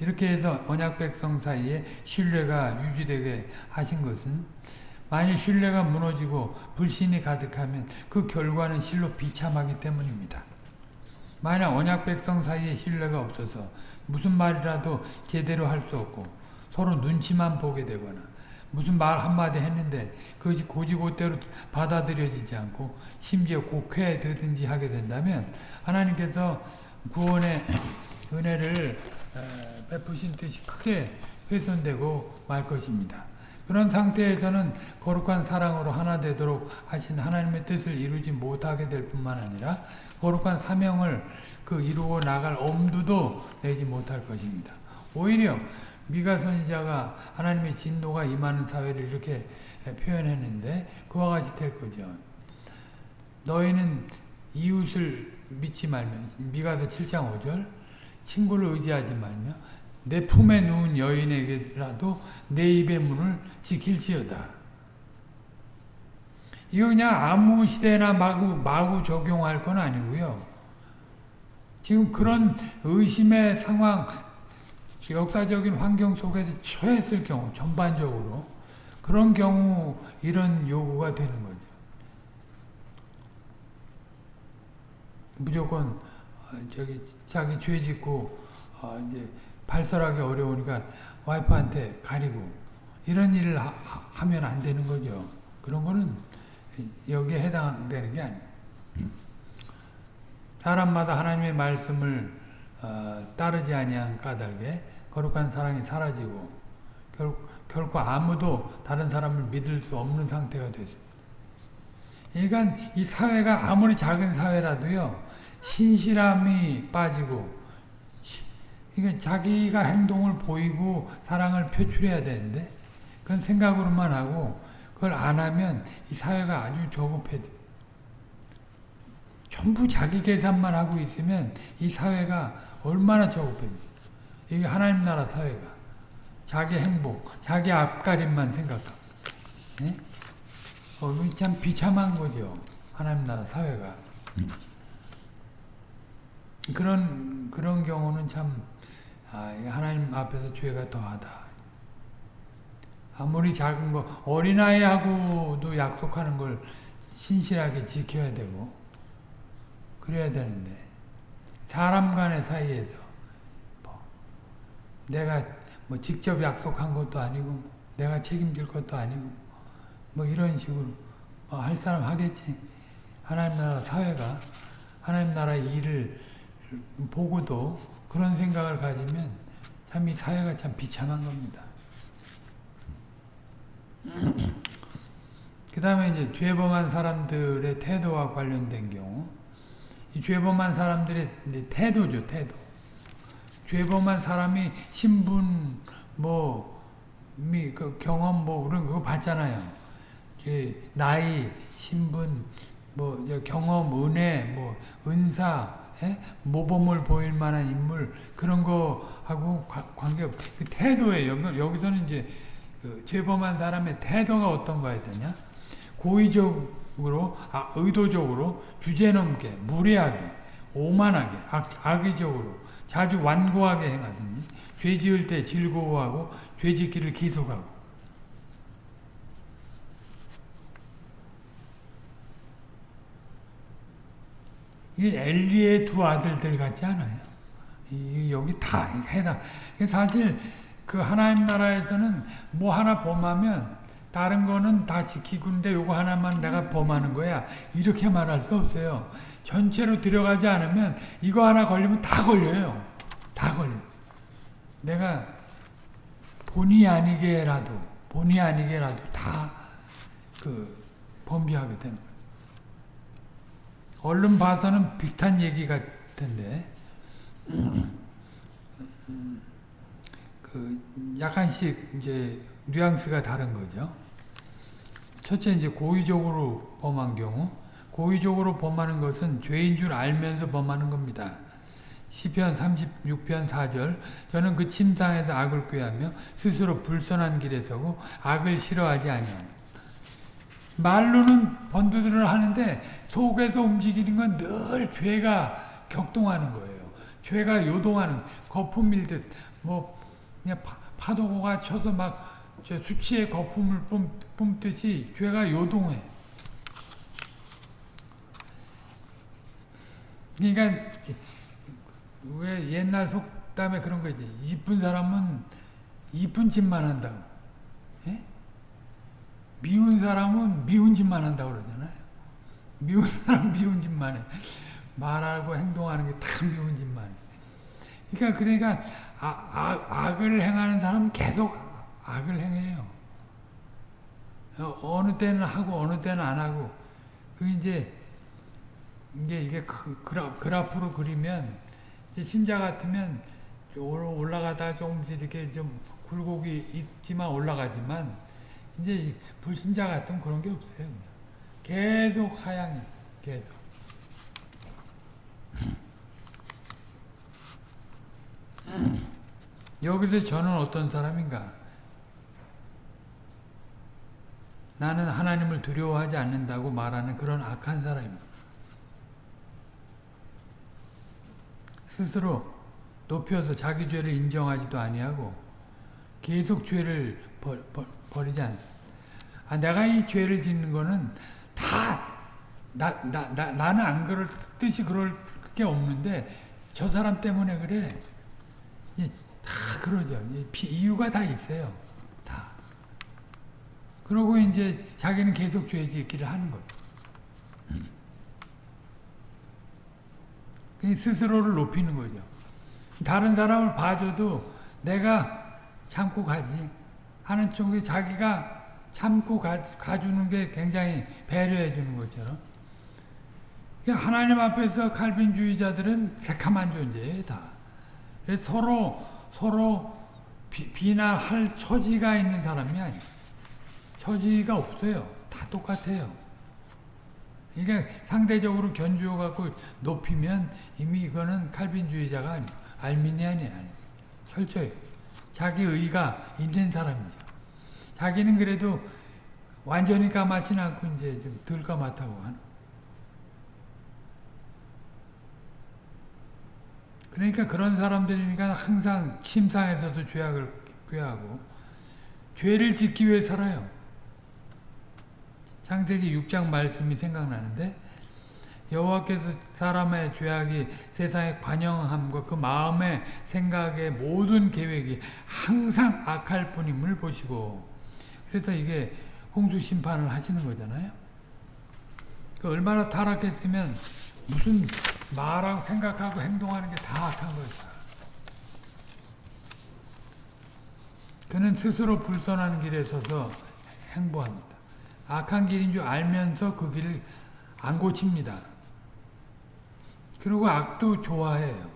이렇게 해서 언약 백성 사이에 신뢰가 유지되게 하신 것은 만일 신뢰가 무너지고 불신이 가득하면 그 결과는 실로 비참하기 때문입니다. 만약 언약 백성 사이에 신뢰가 없어서 무슨 말이라도 제대로 할 수 없고 서로 눈치만 보게 되거나 무슨 말 한마디 했는데 그것이 고지고대로 받아들여지지 않고 심지어 곡해되든지 하게 된다면 하나님께서 구원의 은혜를 베푸신 뜻이 크게 훼손되고 말 것입니다. 그런 상태에서는 거룩한 사랑으로 하나 되도록 하신 하나님의 뜻을 이루지 못하게 될 뿐만 아니라 거룩한 사명을 그 이루어 나갈 엄두도 내지 못할 것입니다. 오히려 미가 선지자가 하나님의 진노가 임하는 사회를 이렇게 표현했는데 그와 같이 될 거죠. 너희는 이웃을 믿지 말며 미가서 7장 5절 친구를 의지하지 말며 내 품에 누운 여인에게라도 내 입의 문을 지킬지어다. 이거 그냥 아무 시대나 마구 마구 적용할 건 아니고요. 지금 그런 의심의 상황, 역사적인 환경 속에서 처했을 경우 전반적으로 그런 경우 이런 요구가 되는 거죠. 무조건 어, 저기 자기 죄 짓고 어, 이제 발설하기 어려우니까 와이프한테 가리고 이런 일을 하, 하, 면 안 되는 거죠. 그런 거는 여기에 해당되는 게 아니에요. 사람마다 하나님의 말씀을 어, 따르지 아니한 까닭에 거룩한 사랑이 사라지고 결, 결코 아무도 다른 사람을 믿을 수 없는 상태가 됐습니다. 그러니까 이 사회가 아무리 작은 사회라도요 신실함이 빠지고 그러니까 자기가 행동을 보이고 사랑을 표출해야 되는데 그건 생각으로만 하고 그걸 안 하면 이 사회가 아주 조급해 전부 자기 계산만 하고 있으면 이 사회가 얼마나 조급해지 이게 하나님 나라 사회가 자기 행복, 자기 앞가림만 생각하고 네? 어, 참 비참한 거죠. 하나님 나라 사회가. 그런 그런 경우는 참 아, 하나님 앞에서 죄가 더하다. 아무리 작은 거 어린아이하고도 약속하는 걸 신실하게 지켜야 되고 그래야 되는데 사람 간의 사이에서 뭐 내가 뭐 직접 약속한 것도 아니고 내가 책임질 것도 아니고 뭐 이런 식으로 뭐 할 사람 하겠지 하나님 나라 사회가 하나님 나라 일을 보고도 그런 생각을 가지면 참 이 사회가 참 비참한 겁니다. 그 다음에 이제 죄범한 사람들의 태도와 관련된 경우 이 죄범한 사람들의 태도죠, 태도. 죄범한 사람이 신분, 뭐, 미, 그 경험, 뭐, 그런 거 봤잖아요. 나이, 신분, 뭐, 경험, 은혜, 뭐, 은사, 예? 모범을 보일 만한 인물, 그런 거하고 관계없, 그 태도예요. 여기서는 이제, 그 죄범한 사람의 태도가 어떤 거야 되냐? 고의적으로, 아, 의도적으로, 주제넘게, 무례하게, 오만하게, 악, 악의적으로, 자주 완고하게 행하더니 죄 지을 때 즐거워하고 죄 짓기를 계속하고 이게 엘리의 두 아들들 같지 않아요? 이 여기 다 해당. 사실 그 하나님 나라에서는 뭐 하나 범하면 다른 거는 다 지키고 있는데 요거 하나만 내가 범하는 거야. 이렇게 말할 수 없어요. 전체로 들어가지 않으면 이거 하나 걸리면 다 걸려요. 다 걸려. 내가 본의 아니게라도 본의 아니게라도 다 그 범죄하게 되는 거예요. 얼른 봐서는 비슷한 얘기 같은데 그 약간씩 이제 뉘앙스가 다른 거죠. 첫째 이제 고의적으로 범한 경우 고의적으로 범하는 것은 죄인 줄 알면서 범하는 겁니다. 시편 36편 4절 저는 그 침상에서 악을 꾀하며 스스로 불선한 길에 서고 악을 싫어하지 아니하니 말로는 번두들을 하는데 속에서 움직이는 건 늘 죄가 격동하는 거예요. 죄가 요동하는 거품 밀듯 뭐 그냥 파, 도가 쳐서 막 수치의 거품을 뿜, 듯이 죄가 요동해. 그러니까 왜 옛날 속담에 그런 거 있지. 이쁜 사람은 이쁜 짓만 한다고. 예? 미운 사람은 미운 짓만 한다고 그러잖아요. 미운 사람 미운 짓만 해. 말하고 행동하는 게 다 미운 짓만 해. 그러니까 그러니까 아, 아, 악을 행하는 사람은 계속 악을 행해요. 어, 느 때는 하고 어느 때는 안 하고 그 이제 이게 이게 그라, 그래프로 그리면 신자 같으면 올라가다 조금씩 이렇게 좀 굴곡이 있지만 올라가지만 이제 불신자 같으면 그런 게 없어요. 계속 하향 계속. 여기서 저는 어떤 사람인가? 나는 하나님을 두려워하지 않는다고 말하는 그런 악한 사람입니다. 스스로 높여서 자기 죄를 인정하지도 아니하고 계속 죄를 버, 버, 버리지 않습니다. 아, 내가 이 죄를 짓는 거는 다, 나, 나, 나, 나는 안 그럴 뜻이 그럴 게 없는데, 저 사람 때문에 그래. 예, 다 그러죠. 이유가 다 있어요. 다. 그러고 이제 자기는 계속 죄 짓기를 하는 거예요. 그냥 스스로를 높이는 거죠. 다른 사람을 봐줘도 내가 참고 가지 하는 쪽에 자기가 참고 가, 가주는 게 굉장히 배려해 주는 것처럼 그러니까 하나님 앞에서 칼빈주의자들은 새카만 존재예요 다. 서로 서로 비, 비난할 처지가 있는 사람이 아니에요. 처지가 없어요. 다 똑같아요. 그러니까 상대적으로 견주어 갖고 높이면 이미 이거는 칼빈주의자가 아니고 알미니안이 아니에요. 철저히 자기 의가 있는 사람이죠. 자기는 그래도 완전히 까맣진 않고 이제 좀 덜 까맣다고 하는. 그러니까 그런 사람들이니까 항상 침상에서도 죄악을 꾀하고 죄를 짓기 위해 살아요. 창세기 6장 말씀이 생각나는데 여호와께서 사람의 죄악이 세상에 관영함과 그 마음의 생각의 모든 계획이 항상 악할 뿐임을 보시고 그래서 이게 홍수 심판을 하시는 거잖아요. 그 얼마나 타락했으면 무슨 말하고 생각하고 행동하는 게 다 악한 거죠. 그는 스스로 불선한 길에 서서 행보합니다. 악한 길인 줄 알면서 그 길을 안 고칩니다. 그리고 악도 좋아해요.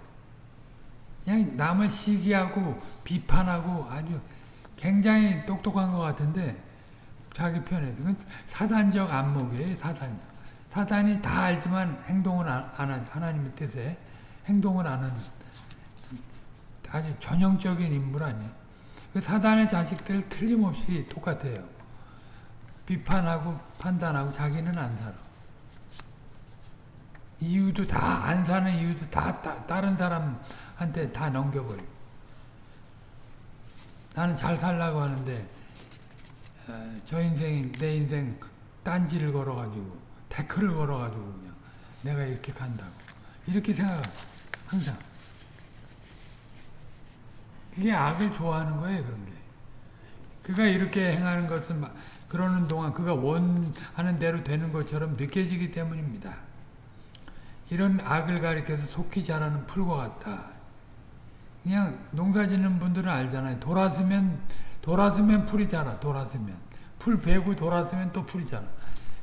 그냥 남을 시기하고 비판하고 아주 굉장히 똑똑한 것 같은데 자기 편에서 사단적 안목이에요. 사단적. 사단이 다 알지만 행동을 안, 안 하죠. 하나님의 뜻에 행동을 안 하는 아주 전형적인 인물 아니에요. 그 사단의 자식들 틀림없이 똑같아요. 비판하고 판단하고 자기는 안 살아. 이유도 다 안 사는 이유도 다, 다 다른 사람한테 다 넘겨버리고. 나는 잘 살라고 하는데 어, 저 인생 내 인생 딴지를 걸어가지고 태클을 걸어가지고 그냥 내가 이렇게 간다고. 이렇게 생각하 항상. 그게 악을 좋아하는 거예요 그런 게. 그가 이렇게 행하는 것은 막 그러는 동안 그가 원하는 대로 되는 것처럼 느껴지기 때문입니다. 이런 악을 가리켜서 속히 자라는 풀과 같다. 그냥 농사 짓는 분들은 알잖아요. 돌았으면 돌았으면 풀이 자라. 돌았으면 풀 베고 돌았으면 또 풀이 자라.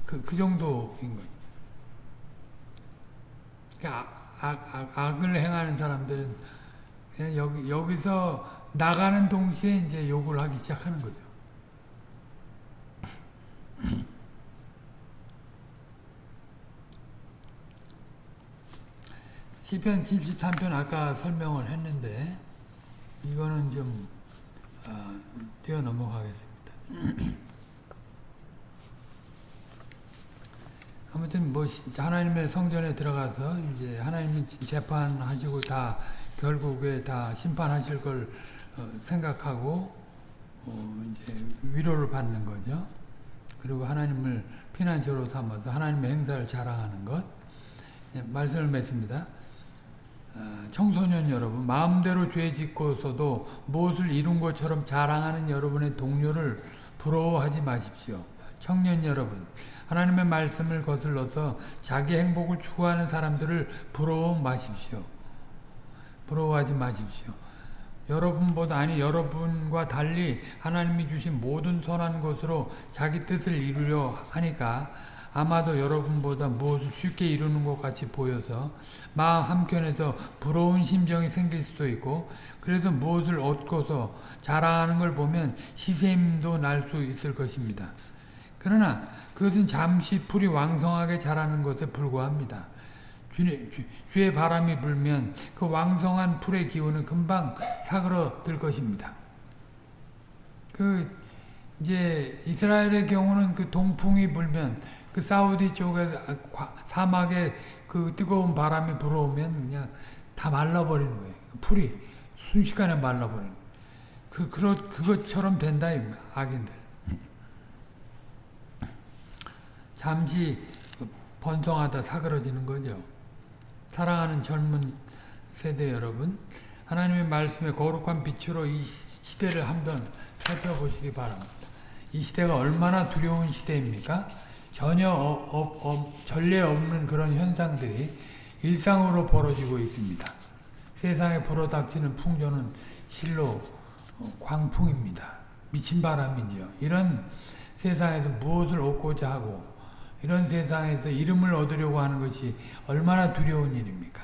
그, 그 정도인 거예요. 그러니까 악, 악, 악을 행하는 사람들은 여기, 여기서 나가는 동시에 이제 욕을 하기 시작하는 거죠. 시편 73편 아까 설명을 했는데 이거는 좀 어, 뛰어 넘어가겠습니다. 아무튼 뭐 하나님의 성전에 들어가서 이제 하나님이 재판하시고 다 결국에 다 심판하실 걸 어, 생각하고 어, 이제 위로를 받는 거죠. 그리고 하나님을 피난처로 삼아서 하나님의 행사를 자랑하는 것. 예, 말씀을 맺습니다. 어, 청소년 여러분, 마음대로 죄 짓고서도 무엇을 이룬 것처럼 자랑하는 여러분의 동료를 부러워하지 마십시오. 청년 여러분, 하나님의 말씀을 거슬러서 자기 행복을 추구하는 사람들을 부러워 마십시오. 부러워하지 마십시오. 여러분보다 아니 여러분과 달리 하나님이 주신 모든 선한 것으로 자기 뜻을 이루려 하니까 아마도 여러분보다 무엇을 쉽게 이루는 것 같이 보여서 마음 한켠에서 부러운 심정이 생길 수도 있고 그래서 무엇을 얻고서 자랑하는 걸 보면 시샘도 날 수 있을 것입니다. 그러나 그것은 잠시 풀이 왕성하게 자라는 것에 불과합니다. 주의 바람이 불면 그 왕성한 풀의 기운은 금방 사그러들 것입니다. 그 이제 이스라엘의 경우는 그 동풍이 불면 그 사우디 쪽에 사막에 그 뜨거운 바람이 불어오면 그냥 다 말라버리는 거예요. 풀이 순식간에 말라버리는 그 그렇 그것처럼 된다 이 악인들. 잠시 번성하다 사그러지는 거죠. 사랑하는 젊은 세대 여러분, 하나님의 말씀의 거룩한 빛으로 이 시대를 한번 살펴보시기 바랍니다. 이 시대가 얼마나 두려운 시대입니까? 전혀 어, 어, 어, 전례 없는 그런 현상들이 일상으로 벌어지고 있습니다. 세상에 불어닥치는 풍조는 실로 어, 광풍입니다. 미친 바람이지요. 이런 세상에서 무엇을 얻고자 하고 이런 세상에서 이름을 얻으려고 하는 것이 얼마나 두려운 일입니까?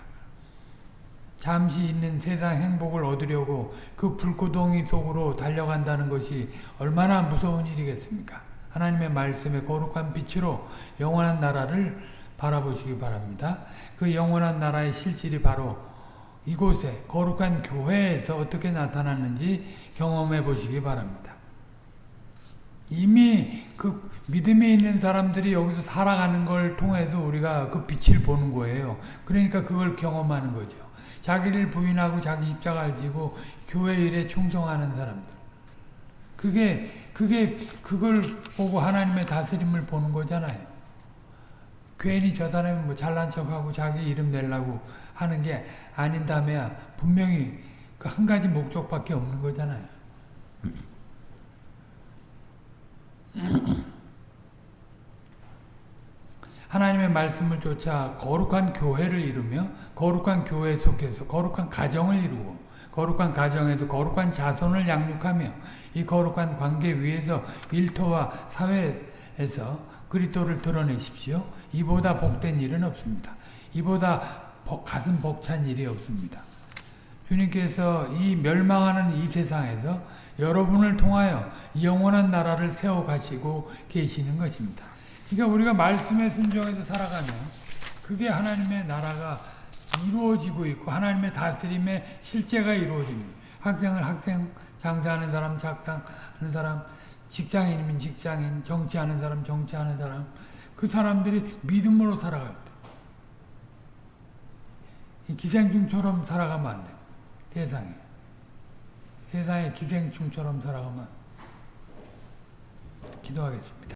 잠시 있는 세상 행복을 얻으려고 그 불구덩이 속으로 달려간다는 것이 얼마나 무서운 일이겠습니까? 하나님의 말씀의 거룩한 빛으로 영원한 나라를 바라보시기 바랍니다. 그 영원한 나라의 실질이 바로 이곳에 거룩한 교회에서 어떻게 나타났는지 경험해 보시기 바랍니다. 이미 그 믿음이 있는 사람들이 여기서 살아가는 걸 통해서 우리가 그 빛을 보는 거예요. 그러니까 그걸 경험하는 거죠. 자기를 부인하고 자기 십자가를 지고 교회 일에 충성하는 사람들. 그게 그게 그걸 보고 하나님의 다스림을 보는 거잖아요. 괜히 저 사람이 뭐 잘난 척하고 자기 이름 내려고 하는 게 아닌다면 분명히 그 한 가지 목적밖에 없는 거잖아요. 하나님의 말씀을 쫓아 거룩한 교회를 이루며 거룩한 교회 속에서 거룩한 가정을 이루고 거룩한 가정에서 거룩한 자손을 양육하며 이 거룩한 관계 위에서 일터와 사회에서 그리스도를 드러내십시오. 이보다 복된 일은 없습니다. 이보다 복, 가슴 벅찬 일이 없습니다. 주님께서 이 멸망하는 이 세상에서 여러분을 통하여 영원한 나라를 세워 가시고 계시는 것입니다. 그러니까 우리가 말씀에 순종해서 살아가면 그게 하나님의 나라가 이루어지고 있고 하나님의 다스림의 실제가 이루어집니다. 학생을 학생, 장사하는 사람 장사하는 사람, 직장인이면 직장인, 정치하는 사람 정치하는 사람 그 사람들이 믿음으로 때 기생충처럼 살아가면 안 돼. 세상에. 세상에 기생충처럼 살아가면 기도하겠습니다.